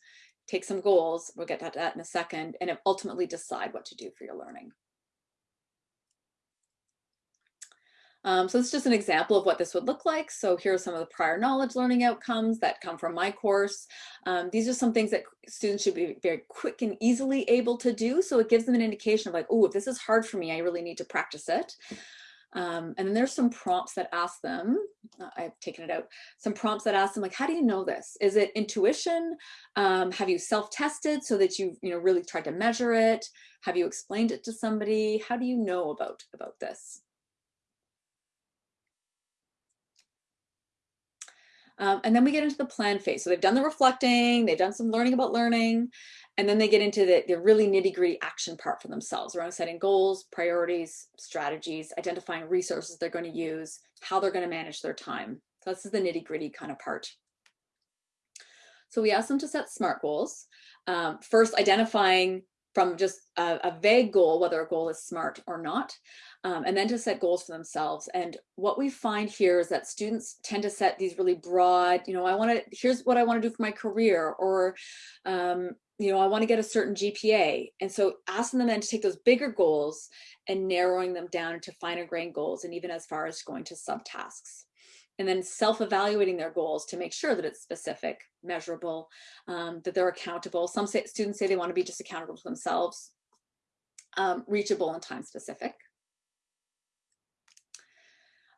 Speaker 1: take some goals, we'll get to that in a second, and ultimately decide what to do for your learning. Um, so is just an example of what this would look like. So here are some of the prior knowledge learning outcomes that come from my course. Um, these are some things that students should be very quick and easily able to do. So it gives them an indication of like, oh, if this is hard for me, I really need to practice it. Um, and then there's some prompts that ask them, uh, I've taken it out, some prompts that ask them like, how do you know this? Is it intuition? Um, have you self-tested so that you've you know, really tried to measure it? Have you explained it to somebody? How do you know about, about this? Um, and then we get into the plan phase. So they've done the reflecting, they've done some learning about learning, and then they get into the, the really nitty gritty action part for themselves around setting goals, priorities, strategies, identifying resources they're going to use, how they're going to manage their time. So this is the nitty gritty kind of part. So we ask them to set SMART goals. Um, first, identifying from just a, a, vague goal, whether a goal is SMART or not, um, and then to set goals for themselves. And what we find here is that students tend to set these really broad, you know, I want to, here's what I want to do for my career, or, um, you know, I want to get a certain GPA. And so asking them then to take those bigger goals and narrowing them down into finer grained goals, and even as far as going to subtasks and then self-evaluating their goals to make sure that it's specific, measurable, um, that they're accountable. Some say, students say they want to be just accountable to themselves, um, reachable and time specific.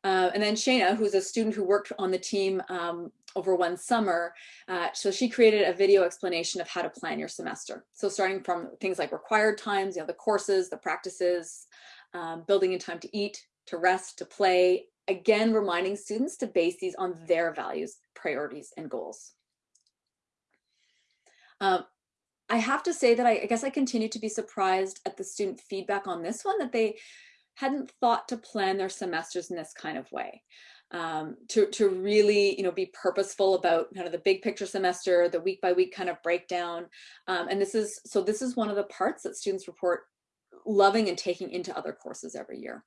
Speaker 1: Uh, and then Shayna, who's a student who worked on the team um, over one summer, uh, so she created a video explanation of how to plan your semester. So starting from things like required times, you know, the courses, the practices, um, building in time to eat, to rest, to play, again, reminding students to base these on their values, priorities, and goals. Um, I have to say that I, I, guess I continue to be surprised at the student feedback on this one, that they hadn't thought to plan their semesters in this kind of way. Um, to, to really, you know, be purposeful about kind of the big picture semester, the week by week kind of breakdown. Um, and this is, so this is one of the parts that students report loving and taking into other courses every year.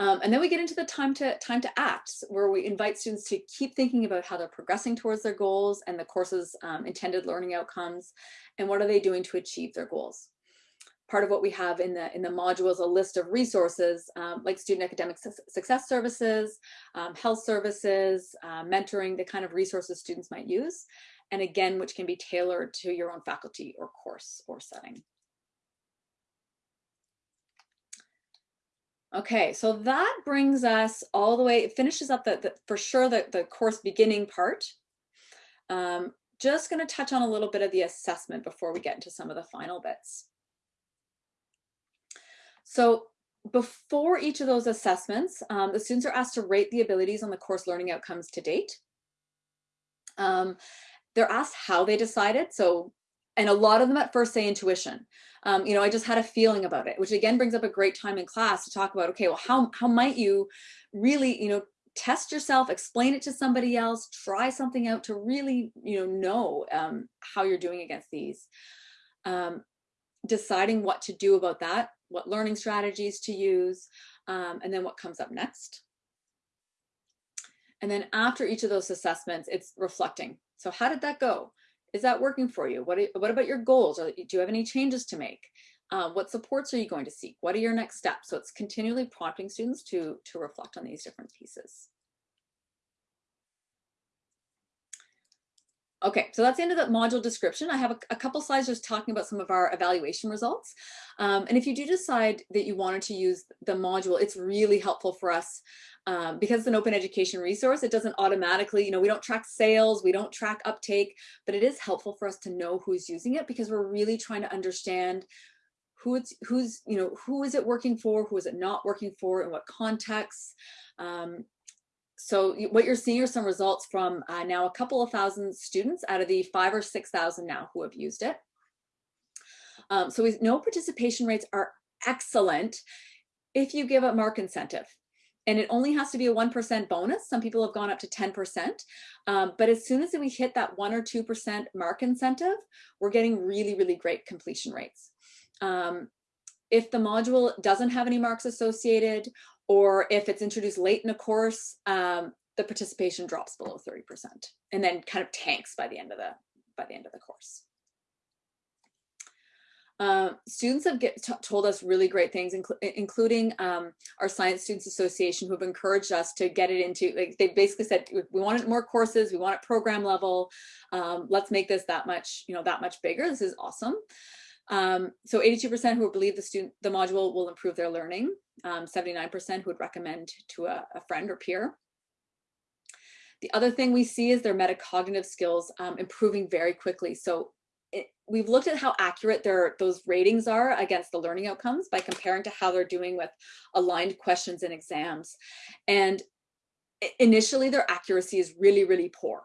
Speaker 1: Um, and then we get into the time to time to act, where we invite students to keep thinking about how they're progressing towards their goals and the course's um, intended learning outcomes, and what are they doing to achieve their goals. Part of what we have in the in the module is a list of resources um, like student academic su success services, um, health services, uh, mentoring, the kind of resources students might use, and again, which can be tailored to your own faculty or course or setting. Okay, so that brings us all the way, it finishes up the, the for sure the, the course beginning part. Um, just gonna touch on a little bit of the assessment before we get into some of the final bits. So before each of those assessments, um, the students are asked to rate the abilities on the course learning outcomes to date. Um, they're asked how they decided. So, and a lot of them at first say intuition. Um, you know, I just had a feeling about it, which again brings up a great time in class to talk about, okay, well, how, how might you really, you know, test yourself, explain it to somebody else, try something out to really, you know, know um, how you're doing against these. Um, deciding what to do about that, what learning strategies to use, um, and then what comes up next. And then after each of those assessments, it's reflecting. So how did that go? Is that working for you? What, what about your goals? Do you have any changes to make? Uh, what supports are you going to seek? What are your next steps? So it's continually prompting students to, to reflect on these different pieces. Okay, so that's the end of the module description. I have a, a couple slides just talking about some of our evaluation results. Um, and if you do decide that you wanted to use the module, it's really helpful for us um, because it's an open education resource. It doesn't automatically, you know, we don't track sales, we don't track uptake, but it is helpful for us to know who's using it because we're really trying to understand who it's who's you know who is it working for who is it not working for in what context um, so what you're seeing are some results from uh, now a couple of thousand students out of the five or 6,000 now who have used it. Um, so we know participation rates are excellent if you give a mark incentive. And it only has to be a 1% bonus. Some people have gone up to 10%. Um, but as soon as we hit that 1 or 2% mark incentive, we're getting really, really great completion rates. Um, if the module doesn't have any marks associated or if it's introduced late in a course, um, the participation drops below 30% and then kind of tanks by the end of the, by the end of the course. Uh, students have get, told us really great things, incl including um, our Science Students Association, who have encouraged us to get it into, like, they basically said, we wanted more courses, we want it program level, um, let's make this that much, you know, that much bigger. This is awesome. Um, so 82% who believe the student, the module will improve their learning, 79% um, who would recommend to a, a, friend or peer. The other thing we see is their metacognitive skills um, improving very quickly. So it, we've looked at how accurate their those ratings are against the learning outcomes by comparing to how they're doing with aligned questions and exams. And initially their accuracy is really, really poor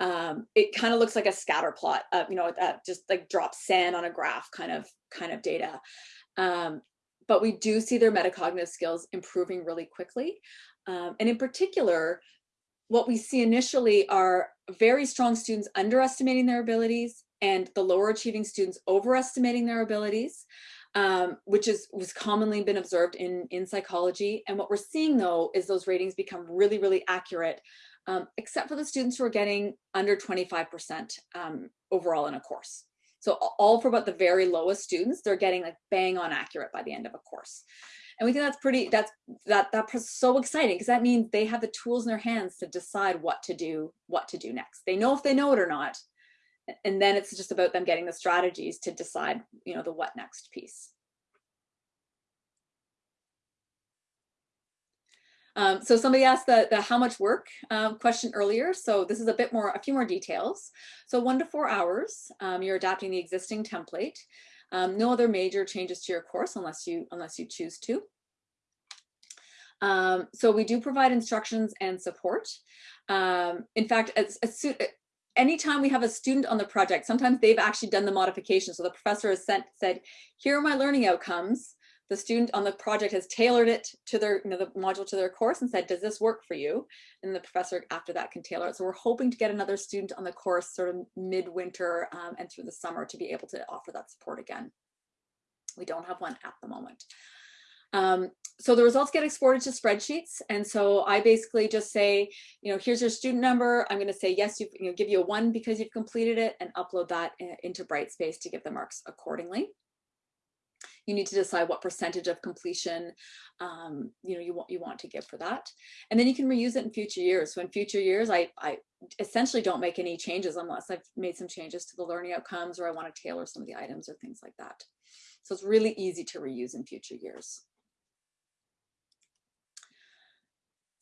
Speaker 1: um, it kind of looks like a scatter plot, uh, you know, that just like drop sand on a graph kind of kind of data. Um, but we do see their metacognitive skills improving really quickly. Um, and in particular, what we see initially are very strong students underestimating their abilities and the lower achieving students overestimating their abilities, um, which is was commonly been observed in, in psychology. And what we're seeing though is those ratings become really, really accurate um, except for the students who are getting under 25% um, overall in a course. So all for about the very lowest students, they're getting like bang on accurate by the end of a course. And we think that's pretty, that's, that, that's so exciting because that means they have the tools in their hands to decide what to do, what to do next. They know if they know it or not. And then it's just about them getting the strategies to decide, you know, the what next piece. Um, so somebody asked the, the how much work um, question earlier. So this is a bit more, a few more details. So one to four hours, um, you're adapting the existing template. Um, no other major changes to your course unless you, unless you choose to. Um, so we do provide instructions and support. Um, in fact, as, as soon, anytime we have a student on the project, sometimes they've actually done the modification. So the professor has sent, said, here are my learning outcomes the student on the project has tailored it to their, you know, the module to their course and said, does this work for you? And the professor after that can tailor it. So we're hoping to get another student on the course sort of midwinter um, and through the summer to be able to offer that support again. We don't have one at the moment. Um, so the results get exported to spreadsheets. And so I basically just say, you know, here's your student number. I'm going to say, yes, you know, give you a one because you've completed it and upload that uh, into Brightspace to give the marks accordingly you need to decide what percentage of completion um, you know you want you want to give for that. And then you can reuse it in future years. So in future years I, I essentially don't make any changes unless I've made some changes to the learning outcomes or I want to tailor some of the items or things like that. So it's really easy to reuse in future years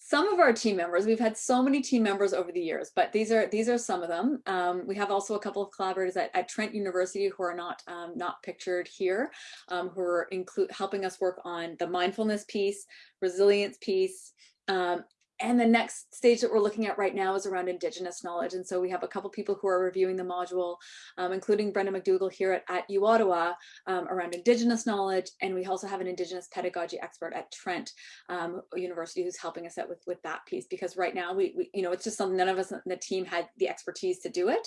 Speaker 1: some of our team members, we've had so many team members over the years, but these are these are some of them. Um, we have also a couple of collaborators at, at Trent University who are not um, not pictured here, um, who are include helping us work on the mindfulness piece, resilience piece, um, and the next stage that we're looking at right now is around Indigenous knowledge. And so we have a couple people who are reviewing the module, um, including Brenda Macdougall here at, at U Ottawa um, around Indigenous knowledge. And we also have an Indigenous pedagogy expert at Trent um, University who's helping us out with, with that piece. Because right now, we, we, you know, it's just something none of us in the team had the expertise to do it.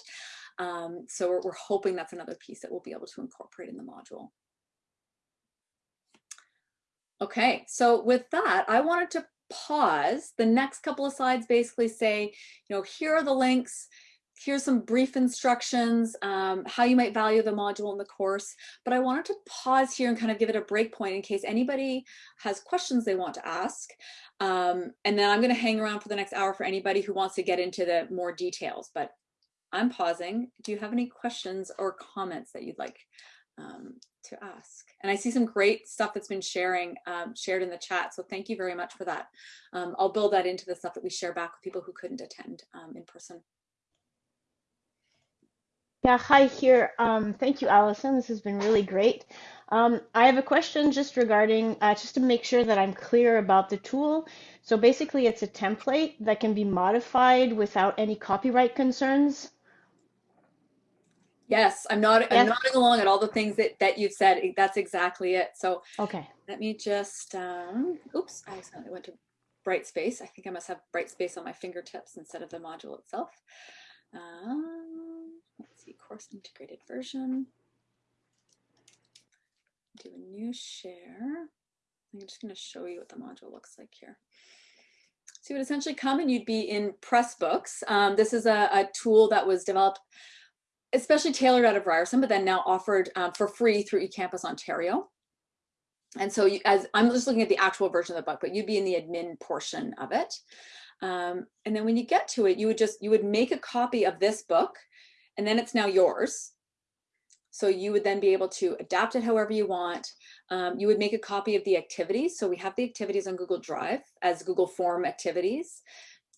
Speaker 1: Um, so we're, we're hoping that's another piece that we'll be able to incorporate in the module. Okay, so with that, I wanted to pause, the next couple of slides basically say, you know, here are the links, here's some brief instructions, um, how you might value the module in the course. But I wanted to pause here and kind of give it a break point in case anybody has questions they want to ask. Um, and then I'm going to hang around for the next hour for anybody who wants to get into the more details. But I'm pausing. Do you have any questions or comments that you'd like um, to ask. And I see some great stuff that's been sharing um, shared in the chat. So thank you very much for that. Um, I'll build that into the stuff that we share back with people who couldn't attend um, in person.
Speaker 8: Yeah, hi here. Um, thank you, Allison. This has been really great. Um, I have a question just regarding, uh, just to make sure that I'm clear about the tool. So basically it's a template that can be modified without any copyright concerns.
Speaker 1: Yes, I'm not. I'm nodding along at all the things that that you've said. That's exactly it. So
Speaker 8: okay,
Speaker 1: let me just. Um, oops, I accidentally went to Brightspace. I think I must have Brightspace on my fingertips instead of the module itself. Um, let's see, course integrated version. Do a new share. I'm just going to show you what the module looks like here. So you would essentially come and you'd be in Pressbooks. Um, this is a, a tool that was developed especially tailored out of Ryerson, but then now offered um, for free through eCampus Ontario. And so you, as I'm just looking at the actual version of the book, but you'd be in the admin portion of it. Um, and then when you get to it, you would just, you would make a copy of this book and then it's now yours. So you would then be able to adapt it however you want. Um, you would make a copy of the activities. So we have the activities on Google Drive as Google Form activities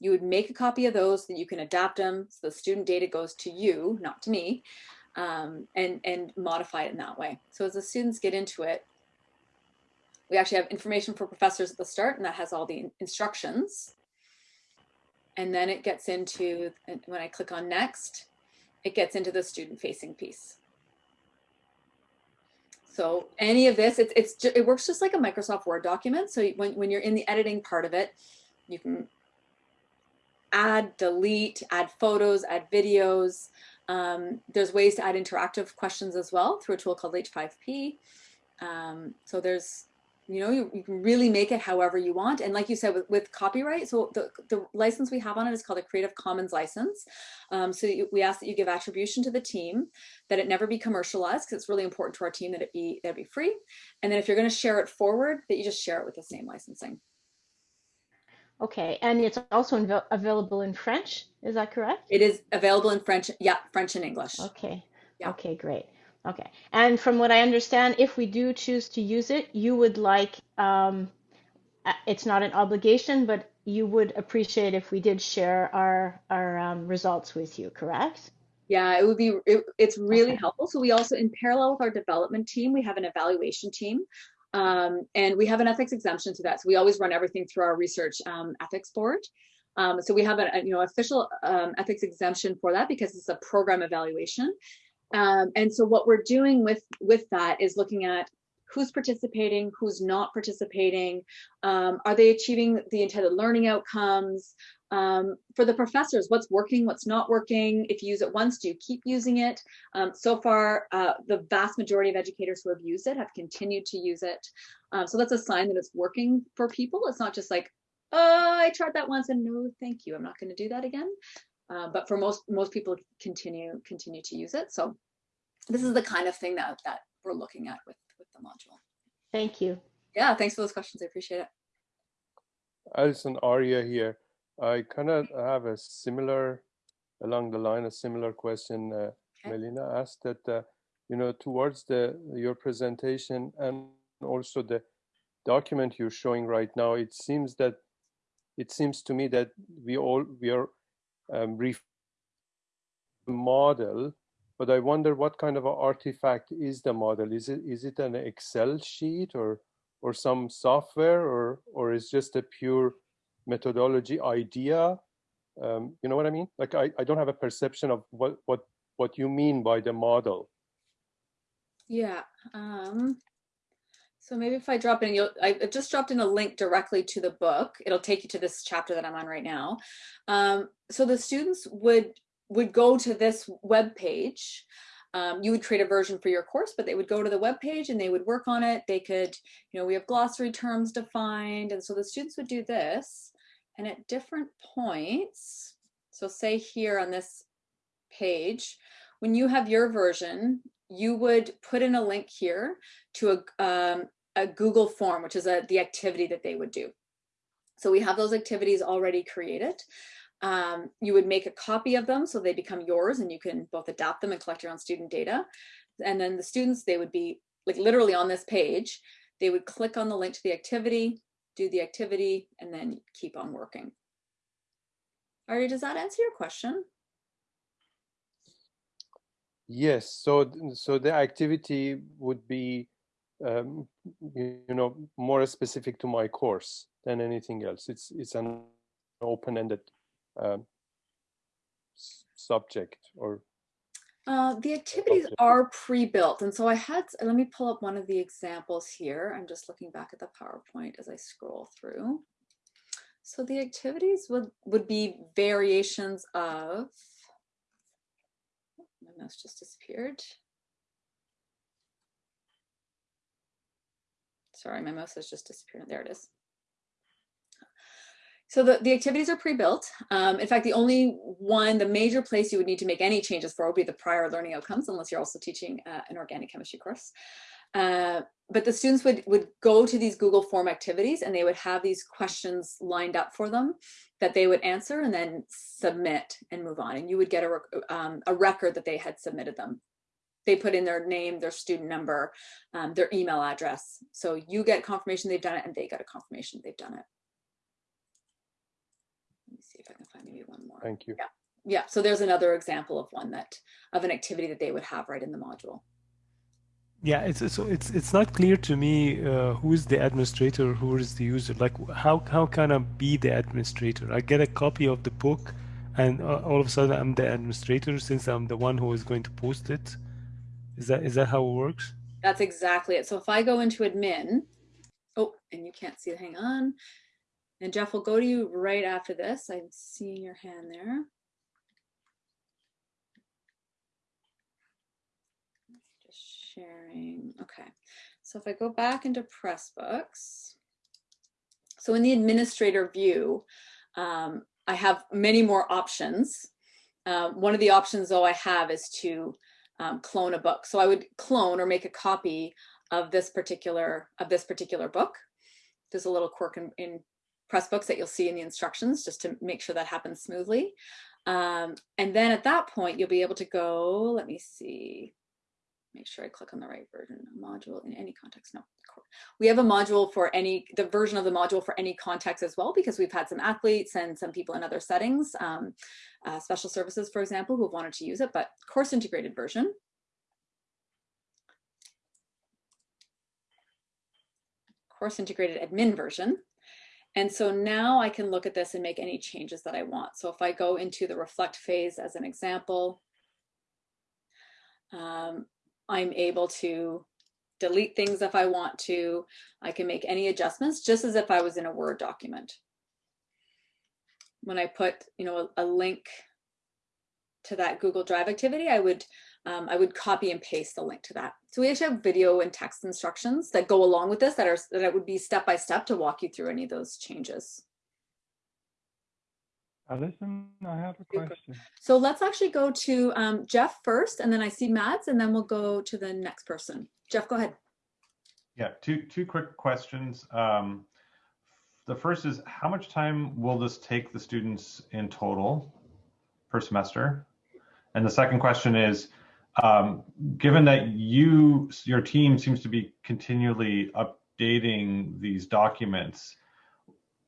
Speaker 1: you would make a copy of those that you can adapt them so the student data goes to you, not to me, um, and, and modify it in that way. So as the students get into it, we actually have information for professors at the start and that has all the instructions. And then it gets into, when I click on next, it gets into the student facing piece. So any of this, it's, it's it works just like a Microsoft Word document. So when, when you're in the editing part of it, you can add, delete, add photos, add videos. Um, there's ways to add interactive questions as well through a tool called H5P. Um, so there's, you know, you, you, can really make it however you want. And like you said, with, with copyright, so the, the license we have on it is called a Creative Commons license. Um, so you, we ask that you give attribution to the team, that it never be commercialized, because it's really important to our team that it be, that it be free. And then if you're gonna share it forward, that you just share it with the same licensing.
Speaker 8: Okay, and it's also available in French, is that correct?
Speaker 1: It is available in French, yeah, French and English.
Speaker 8: Okay, yeah. okay, great. Okay, and from what I understand, if we do choose to use it, you would like, um, it's not an obligation, but you would appreciate if we did share our, our um, results with you, correct?
Speaker 1: Yeah, it would be, it, it's really okay. helpful. So we also, in parallel with our development team, we have an evaluation team um, and we have an ethics exemption to that. So we always run everything through our research um, ethics board. Um, so we have a, a you know official um, ethics exemption for that because it's a program evaluation. Um, and so what we're doing with with that is looking at who's participating, who's not participating, um, are they achieving the intended learning outcomes, um, for the professors, what's working, what's not working. If you use it once, do you keep using it? Um, so far, uh, the vast majority of educators who have used it have continued to use it. Um, so that's a sign that it's working for people. It's not just like, oh, I tried that once and no, thank you. I'm not going to do that again. Uh, but for most most people, continue continue to use it. So this is the kind of thing that that we're looking at with with the module.
Speaker 8: Thank you.
Speaker 1: Yeah, thanks for those questions. I appreciate it.
Speaker 9: Alison Arya here. I kind of have a similar, along the line, a similar question uh, okay. Melina asked that, uh, you know, towards the your presentation and also the document you're showing right now, it seems that it seems to me that we all we are um, model, but I wonder what kind of an artifact is the model? Is it is it an Excel sheet or or some software or or is just a pure methodology idea? Um, you know what I mean? Like I, I don't have a perception of what what what you mean by the model.
Speaker 1: Yeah. Um, so maybe if I drop in, you'll, I just dropped in a link directly to the book. It'll take you to this chapter that I'm on right now. Um, so the students would would go to this web page. Um, you would create a version for your course, but they would go to the web page and they would work on it. They could, you know, we have glossary terms defined. And so the students would do this. And at different points, so say here on this page, when you have your version, you would put in a link here to a, um, a Google form, which is a, the activity that they would do. So we have those activities already created. Um, you would make a copy of them so they become yours and you can both adapt them and collect your own student data. And then the students, they would be like literally on this page, they would click on the link to the activity, do the activity, and then keep on working. Ari, does that answer your question?
Speaker 9: Yes, so so the activity would be, um, you know, more specific to my course than anything else. It's it's an open-ended um, subject or.
Speaker 1: Uh, the activities are pre-built, and so I had. Let me pull up one of the examples here. I'm just looking back at the PowerPoint as I scroll through. So the activities would would be variations of my mouse just disappeared. Sorry, my mouse has just disappeared. There it is. So the, the activities are pre-built. Um, in fact, the only one, the major place you would need to make any changes for would be the prior learning outcomes, unless you're also teaching uh, an organic chemistry course. Uh, but the students would, would go to these Google form activities and they would have these questions lined up for them that they would answer and then submit and move on. And you would get a, um, a record that they had submitted them. They put in their name, their student number, um, their email address. So you get confirmation they've done it and they get a confirmation they've done it. Let me see if I can find maybe one more.
Speaker 9: Thank you.
Speaker 1: Yeah. Yeah. So there's another example of one that of an activity that they would have right in the module.
Speaker 2: Yeah, it's so it's it's not clear to me uh, who is the administrator, who is the user. Like, how how can I be the administrator? I get a copy of the book, and uh, all of a sudden I'm the administrator since I'm the one who is going to post it. Is that is that how it works?
Speaker 1: That's exactly it. So if I go into admin, oh, and you can't see. Hang on, and Jeff will go to you right after this. I'm seeing your hand there. sharing. Okay, so if I go back into Pressbooks, so in the administrator view, um, I have many more options. Uh, one of the options though I have is to um, clone a book. So I would clone or make a copy of this particular of this particular book. There's a little quirk in, in Pressbooks that you'll see in the instructions just to make sure that happens smoothly. Um, and then at that point, you'll be able to go, let me see, make sure I click on the right version module in any context. No, we have a module for any, the version of the module for any context as well, because we've had some athletes and some people in other settings, um, uh, special services, for example, who have wanted to use it, but course integrated version. Course integrated admin version. And so now I can look at this and make any changes that I want. So if I go into the reflect phase as an example, um, I'm able to delete things if I want to. I can make any adjustments just as if I was in a Word document. When I put, you know, a, a link to that Google Drive activity, I would um, I would copy and paste the link to that. So we actually have video and text instructions that go along with this that are that would be step by step to walk you through any of those changes.
Speaker 10: Alison, I have a question.
Speaker 1: So let's actually go to um, Jeff first, and then I see Mads, and then we'll go to the next person. Jeff, go ahead.
Speaker 10: Yeah, two two quick questions. Um, the first is how much time will this take the students in total per semester? And the second question is, um, given that you your team seems to be continually updating these documents,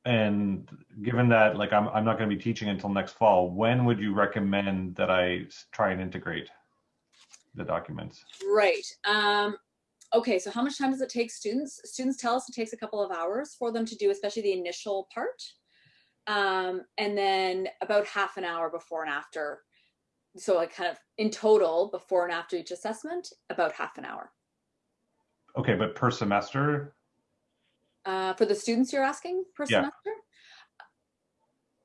Speaker 10: and given that like I'm, I'm not going to be teaching until next fall, when would you recommend that I try and integrate the documents?
Speaker 1: Right. Um, okay, so how much time does it take students? Students tell us it takes a couple of hours for them to do, especially the initial part. Um, and then about half an hour before and after. So like kind of in total, before and after each assessment, about half an hour.
Speaker 10: Okay, but per semester?
Speaker 1: Uh, for the students you're asking per
Speaker 10: Yeah.
Speaker 1: semester?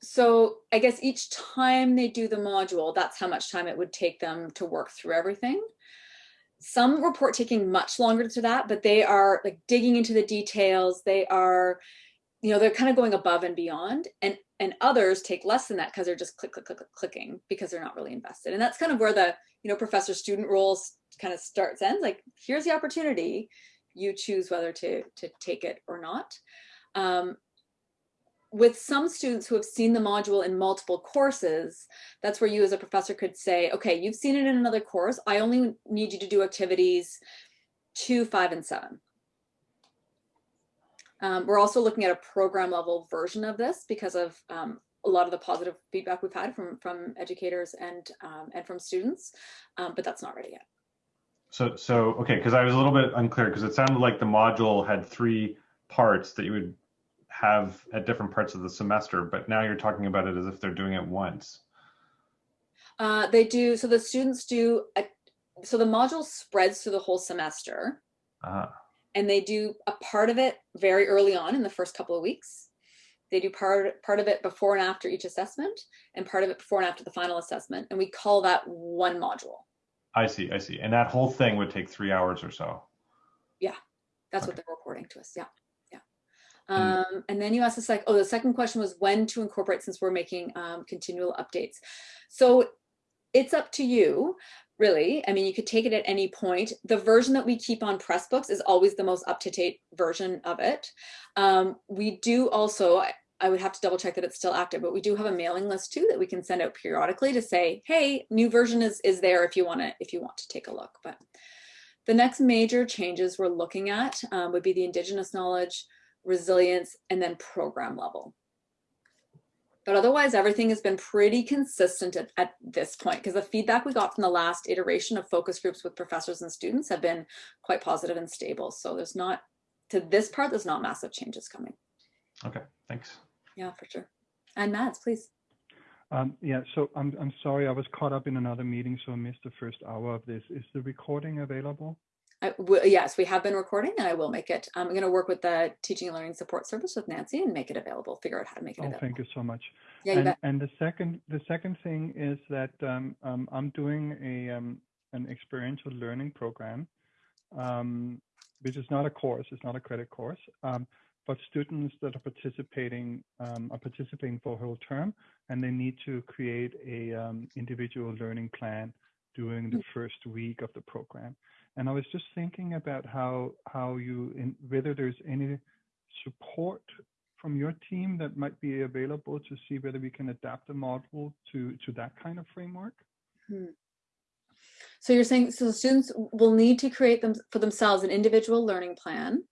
Speaker 1: So I guess each time they do the module, that's how much time it would take them to work through everything. Some report taking much longer to that, but they are like digging into the details. They are, you know, they're kind of going above and beyond. And and others take less than that because they're just click, click, click, click, clicking because they're not really invested. And that's kind of where the, you know, professor student roles kind of starts ends. Like, here's the opportunity. You choose whether to to take it or not. Um, with some students who have seen the module in multiple courses, that's where you as a professor could say, okay, you've seen it in another course. I only need you to do activities two, five, and seven. Um, we're also looking at a program level version of this because of um, a lot of the positive feedback we've had from, from educators and, um, and from students, um, but that's not ready yet.
Speaker 10: So, so okay, because I was a little bit unclear because it sounded like the module had three parts that you would have at different parts of the semester, but now you're talking about it as if they're doing it once.
Speaker 1: Uh, they do, so the students do, a, so the module spreads through the whole semester
Speaker 10: Uh,
Speaker 1: and they do a part of it very early on in the first couple of weeks. They do part, part of it before and after each assessment and part of it before and after the final assessment. And we call that one module.
Speaker 10: I see, I see. And that whole thing would take three hours or so.
Speaker 1: Yeah, that's what
Speaker 10: Okay.
Speaker 1: they're reporting to us. Yeah, yeah.
Speaker 10: And-
Speaker 1: Um, and then you asked us like, oh, the second question was when to incorporate since we're making um, continual updates. So it's up to you, really. I mean, you could take it at any point. The version that we keep on Pressbooks is always the most up-to-date version of it. Um, we do also, I, would have to double check that it's still active, but we do have a mailing list too that we can send out periodically to say, hey, new version is, is there if you want to, if you want to take a look. But the next major changes we're looking at um, would be the indigenous knowledge, resilience, and then program level. But otherwise, everything has been pretty consistent at, at this point because the feedback we got from the last iteration of focus groups with professors and students have been quite positive and stable. So there's not, to this part, there's not massive changes coming.
Speaker 10: Okay, thanks.
Speaker 1: Yeah, for sure. And Mads, please.
Speaker 11: Um, yeah, so I'm I'm sorry, I was caught up in another meeting, so I missed the first hour of this. Is the recording available?
Speaker 1: I yes, we have been recording and I will make it. I'm going to work with the teaching and learning support service with Nancy and make it available, figure out how to make it
Speaker 11: Oh,
Speaker 1: available.
Speaker 11: thank you so much.
Speaker 1: Yeah,
Speaker 11: and and the second the second thing is that um, um, I'm doing a um, an experiential learning program, um, which is not a course, it's not a credit course, um, but students that are participating um, are participating for a whole term, and they need to create a um, individual learning plan during the first week of the program. And I was just thinking about how how you in, whether there's any support from your team that might be available to see whether we can adapt the model to to that kind of framework.
Speaker 1: Hmm. So you're saying so students will need to create them for themselves an individual learning plan.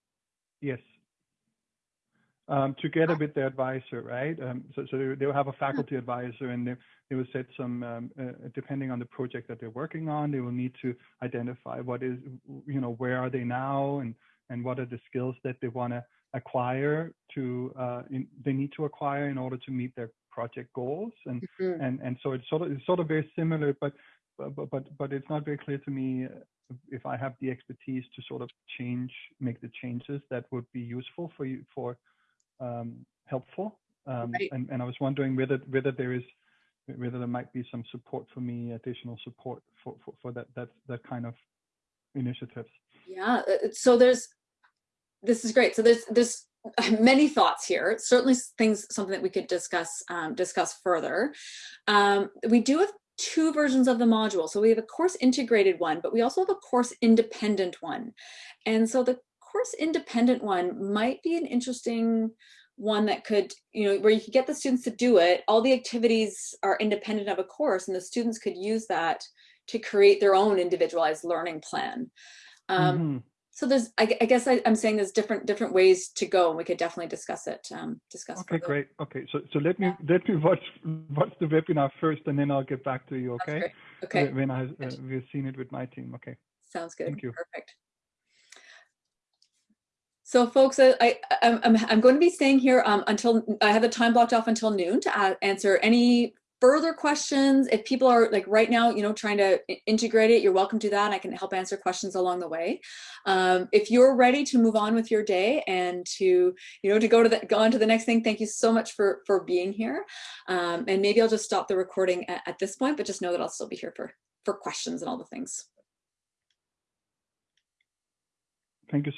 Speaker 11: Yes. Um, together with their advisor, right? Um, so, so they, they'll have a faculty advisor and they, they will set some, um, uh, depending on the project that they're working on, they will need to identify what is, you know, where are they now and, and what are the skills that they want to acquire to, uh, in, they need to acquire in order to meet their project goals. And,
Speaker 1: Mhm.
Speaker 11: and, and so it's sort of, it's sort of very similar, but, but, but, but it's not very clear to me uh, if I have the expertise to sort of change, make the changes that would be useful for you, for, um, helpful. Um,
Speaker 1: Right.
Speaker 11: and, and I was wondering whether whether there is whether there might be some support for me, additional support for, for, for that that that kind of initiatives.
Speaker 1: Yeah, uh, so there's this is great. So there's there's many thoughts here. Certainly things something that we could discuss um, discuss further. Um, we do have two versions of the module. So we have a course integrated one, but we also have a course independent one. And so the course independent one might be an interesting one that could, you know, where you could get the students to do it. All the activities are independent of a course and the students could use that to create their own individualized learning plan. Um,
Speaker 11: Mhm.
Speaker 1: So there's, I, I guess I, I'm saying there's different different ways to go, and we could definitely discuss it. Um, discuss.
Speaker 11: Okay,
Speaker 1: further.
Speaker 11: great. Okay, so so let me let me watch watch the webinar first, and then I'll get back to you. Okay.
Speaker 1: Okay,
Speaker 11: When- When I uh, we've seen it with my team. Okay.
Speaker 1: sounds good.
Speaker 11: Thank you.
Speaker 1: Perfect. So folks, I, I, I'm, I'm, going to be staying here um, until I have the time blocked off until noon to answer any further questions. If people are like right now, you know, trying to integrate it, you're welcome to that. I can help answer questions along the way. Um, if you're ready to move on with your day and to, you know, to go to the, go on to the next thing, thank you so much for, for being here. Um, and maybe I'll just stop the recording at, at this point, but just know that I'll still be here for, for questions and all the things.
Speaker 11: Thank you.